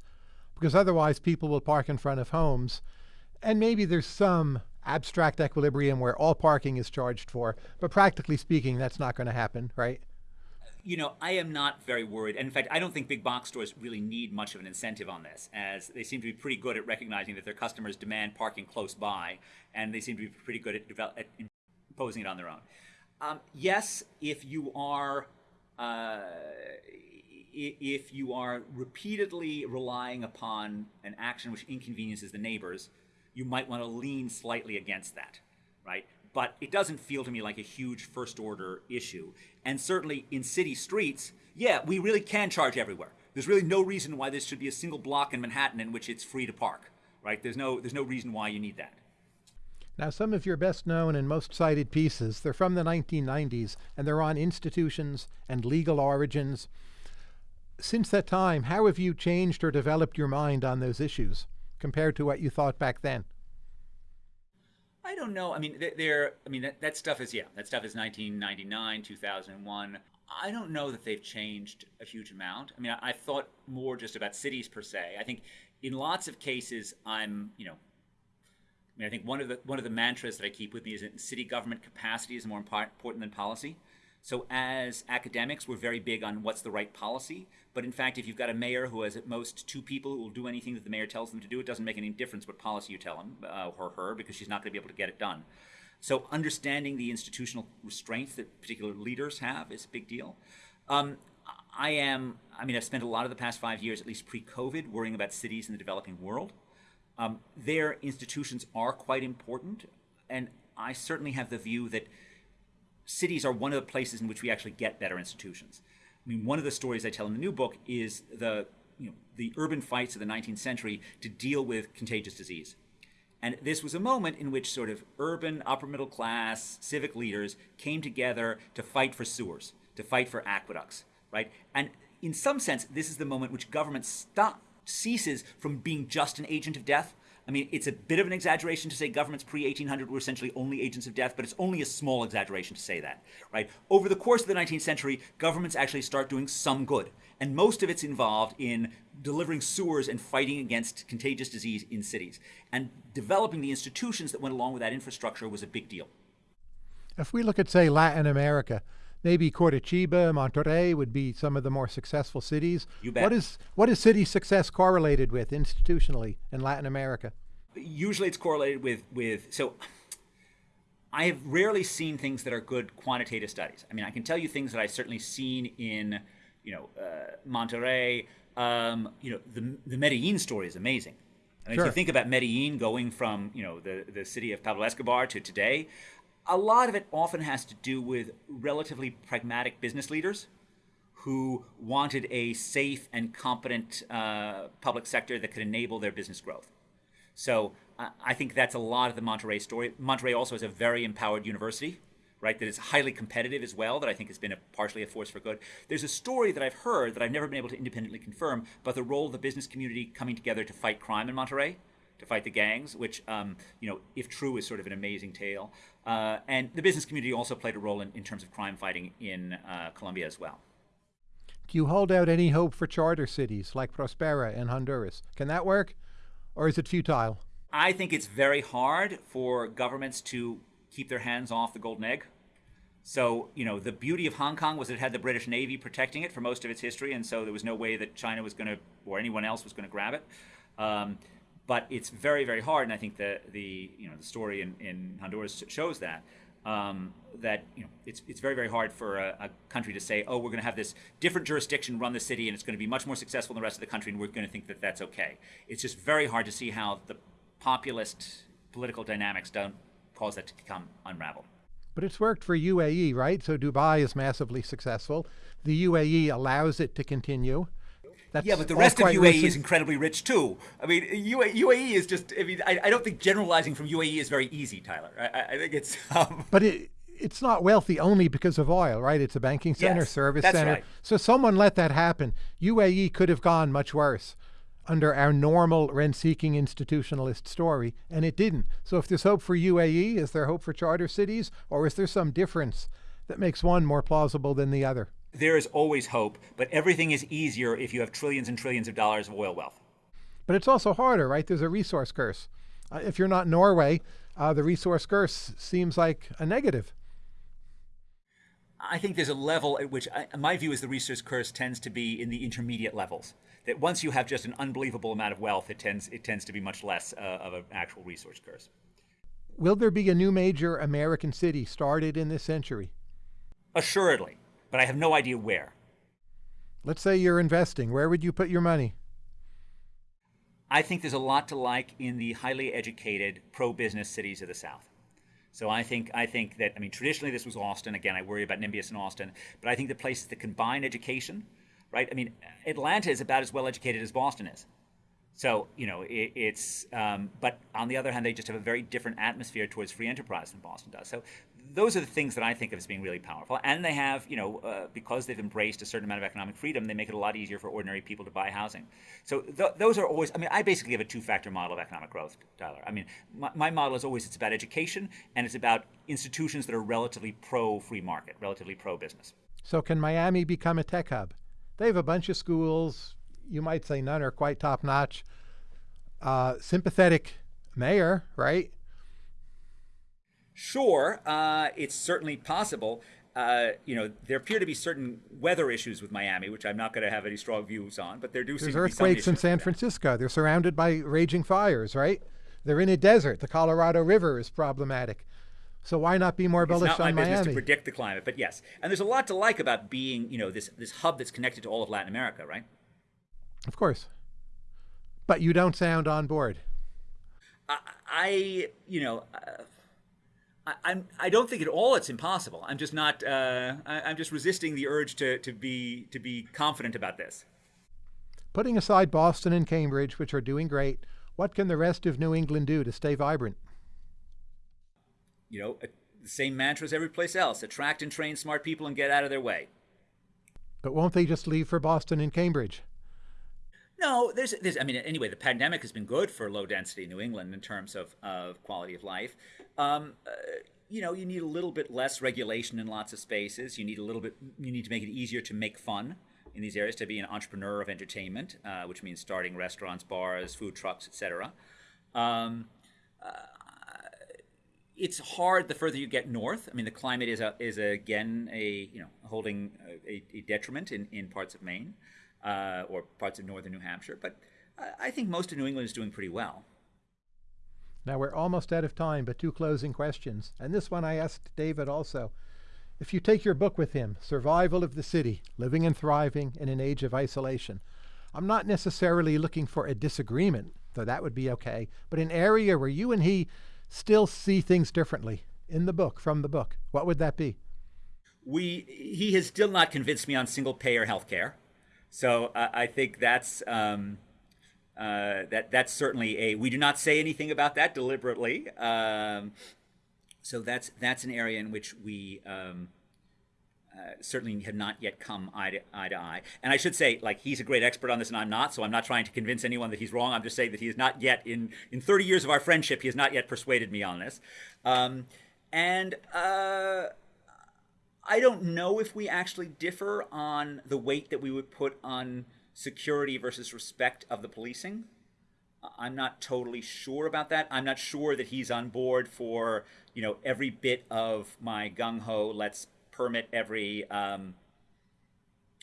because otherwise people will park in front of homes. And maybe there's some abstract equilibrium where all parking is charged for, but practically speaking, that's not going to happen, right? you know, I am not very worried. And in fact, I don't think big box stores really need much of an incentive on this, as they seem to be pretty good at recognizing that their customers demand parking close by, and they seem to be pretty good at, develop, at imposing it on their own. Um, yes, if you are uh, if you are repeatedly relying upon an action which inconveniences the neighbors, you might want to lean slightly against that, right? But it doesn't feel to me like a huge first order issue. And certainly in city streets, yeah, we really can charge everywhere. There's really no reason why there should be a single block in Manhattan in which it's free to park, right? There's no, there's no reason why you need that. Now, some of your best known and most cited pieces, they're from the 1990s, and they're on institutions and legal origins. Since that time, how have you changed or developed your mind on those issues compared to what you thought back then? I don't know. I mean, there. I mean, that, that stuff is yeah. That stuff is 1999, 2001. I don't know that they've changed a huge amount. I mean, I, I thought more just about cities per se. I think in lots of cases, I'm you know I mean, I think one of the one of the mantras that I keep with me is that city government capacity is more important than policy. So as academics, we're very big on what's the right policy. But in fact, if you've got a mayor who has at most two people who will do anything that the mayor tells them to do, it doesn't make any difference what policy you tell him uh, or her because she's not going to be able to get it done. So understanding the institutional restraints that particular leaders have is a big deal. Um, I am, I mean, I've spent a lot of the past five years, at least pre-COVID, worrying about cities in the developing world. Um, their institutions are quite important, and I certainly have the view that cities are one of the places in which we actually get better institutions. I mean, one of the stories I tell in the new book is the you know the urban fights of the 19th century to deal with contagious disease. And this was a moment in which sort of urban, upper middle class, civic leaders came together to fight for sewers, to fight for aqueducts, right? And in some sense, this is the moment which government stop, ceases from being just an agent of death. I mean, it's a bit of an exaggeration to say governments pre 1800 were essentially only agents of death, but it's only a small exaggeration to say that, right? Over the course of the 19th century, governments actually start doing some good, and most of it's involved in delivering sewers and fighting against contagious disease in cities. And developing the institutions that went along with that infrastructure was a big deal. If we look at, say, Latin America, maybe Curitiba, Monterrey would be some of the more successful cities. You bet. What is what is city success correlated with institutionally in Latin America? Usually, it's correlated with with so. I have rarely seen things that are good quantitative studies. I mean, I can tell you things that I've certainly seen in, you know, uh, Monterrey. Um, you know, the the Medellin story is amazing. I mean, sure. if you think about Medellin going from you know the the city of Pablo Escobar to today, a lot of it often has to do with relatively pragmatic business leaders who wanted a safe and competent uh, public sector that could enable their business growth. So I think that's a lot of the Monterrey story. Monterrey also has a very empowered university, right, that is highly competitive as well, that I think has been a, partially a force for good. There's a story that I've heard that I've never been able to independently confirm about the role of the business community coming together to fight crime in Monterrey to fight the gangs, which, um, you know, if true, is sort of an amazing tale. Uh, and the business community also played a role in, in terms of crime fighting in uh, Colombia as well. Do you hold out any hope for charter cities like Prospera in Honduras? Can that work, or is it futile? I think it's very hard for governments to keep their hands off the golden egg. So, you know, the beauty of Hong Kong was it had the British Navy protecting it for most of its history, and so there was no way that China was going to, or anyone else was going to grab it. Um, but it's very very hard and i think the the you know the story in, in honduras shows that um, that you know it's it's very very hard for a, a country to say oh we're going to have this different jurisdiction run the city and it's going to be much more successful than the rest of the country and we're going to think that that's okay it's just very hard to see how the populist political dynamics don't cause that to become unraveled but it's worked for UAE, right? So Dubai is massively successful. The UAE allows it to continue. That's yeah, but the rest of UAE recent. is incredibly rich too. I mean, UAE is just. I mean, I, I don't think generalizing from UAE is very easy, Tyler. I, I think it's. Um, but it, it's not wealthy only because of oil, right? It's a banking center, yes, service center. Right. So someone let that happen. UAE could have gone much worse under our normal rent-seeking institutionalist story, and it didn't. So if there's hope for UAE, is there hope for charter cities, or is there some difference that makes one more plausible than the other? There is always hope, but everything is easier if you have trillions and trillions of dollars of oil wealth. But it's also harder, right? There's a resource curse. Uh, if you're not Norway, uh, the resource curse seems like a negative. I think there's a level at which, I, my view is the resource curse tends to be in the intermediate levels. That once you have just an unbelievable amount of wealth, it tends it tends to be much less uh, of an actual resource curse. Will there be a new major American city started in this century? Assuredly, but I have no idea where. Let's say you're investing. Where would you put your money? I think there's a lot to like in the highly educated pro-business cities of the South. So I think I think that I mean traditionally this was Austin. Again, I worry about NIMBYs in Austin, but I think the places that combine education, right? I mean, Atlanta is about as well educated as Boston is. So you know it, it's, um, but on the other hand, they just have a very different atmosphere towards free enterprise than Boston does. So those are the things that I think of as being really powerful. And they have, you know, uh, because they've embraced a certain amount of economic freedom, they make it a lot easier for ordinary people to buy housing. So th those are always, I mean, I basically have a two-factor model of economic growth, Tyler. I mean, my, my model is always, it's about education and it's about institutions that are relatively pro-free market, relatively pro-business. So can Miami become a tech hub? They have a bunch of schools. You might say none are quite top-notch. Uh, sympathetic mayor, right? Sure, uh, it's certainly possible. Uh, you know, there appear to be certain weather issues with Miami, which I'm not going to have any strong views on, but there do There's seem earthquakes in San Francisco. They're surrounded by raging fires, right? They're in a desert. The Colorado River is problematic. So why not be more bullish it's not on my business Miami? to predict the climate, but yes. And there's a lot to like about being, you know, this this hub that's connected to all of Latin America, right? Of course. But you don't sound on board. I, I you know, uh, I, I'm I don't think at all it's impossible. I'm just not. Uh, I, I'm just resisting the urge to to be to be confident about this. Putting aside Boston and Cambridge, which are doing great, what can the rest of New England do to stay vibrant? You know, the same mantra as every place else: attract and train smart people and get out of their way. But won't they just leave for Boston and Cambridge? No, there's, there's, I mean, anyway, the pandemic has been good for low density New England in terms of, of quality of life. Um, uh, you know, you need a little bit less regulation in lots of spaces. You need a little bit, you need to make it easier to make fun in these areas, to be an entrepreneur of entertainment, uh, which means starting restaurants, bars, food trucks, etc. Um, uh, it's hard the further you get north. I mean, the climate is a, is a, again a you know holding a, a detriment in, in parts of Maine uh, or parts of northern New Hampshire. But I think most of New England is doing pretty well. Now we're almost out of time, but two closing questions. And this one I asked David also. If you take your book with him, Survival of the City, Living and Thriving in an Age of Isolation, I'm not necessarily looking for a disagreement, though that would be okay, but an area where you and he still see things differently in the book, from the book. What would that be? We, he has still not convinced me on single payer health care. So uh, I think that's um, uh, that that's certainly a. We do not say anything about that deliberately. Um, so that's that's an area in which we um, uh, certainly have not yet come eye to, eye to eye. And I should say, like he's a great expert on this, and I'm not. So I'm not trying to convince anyone that he's wrong. I'm just saying that he has not yet in in 30 years of our friendship, he has not yet persuaded me on this. Um, and uh, I don't know if we actually differ on the weight that we would put on security versus respect of the policing. I'm not totally sure about that. I'm not sure that he's on board for you know every bit of my gung ho. Let's permit every um,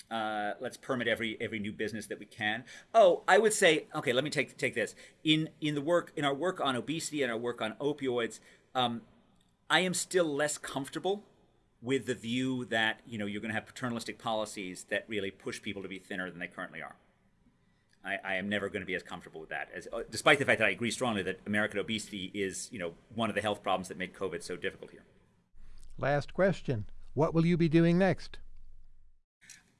uh, let's permit every every new business that we can. Oh, I would say okay. Let me take take this in in the work in our work on obesity and our work on opioids. Um, I am still less comfortable with the view that you know you're going to have paternalistic policies that really push people to be thinner than they currently are. I, I am never going to be as comfortable with that, as, uh, despite the fact that I agree strongly that American obesity is you know one of the health problems that made COVID so difficult here. Last question: What will you be doing next?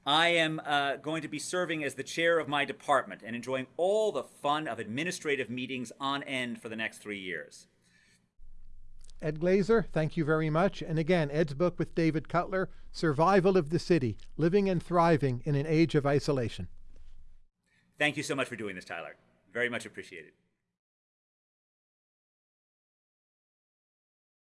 I am uh, going to be serving as the chair of my department and enjoying all the fun of administrative meetings on end for the next three years. Ed Glaeser, thank you very much. And again, Ed's book with David Cutler, Survival of the City Living and Thriving in an Age of Isolation. Thank you so much for doing this, Tyler. Very much appreciated.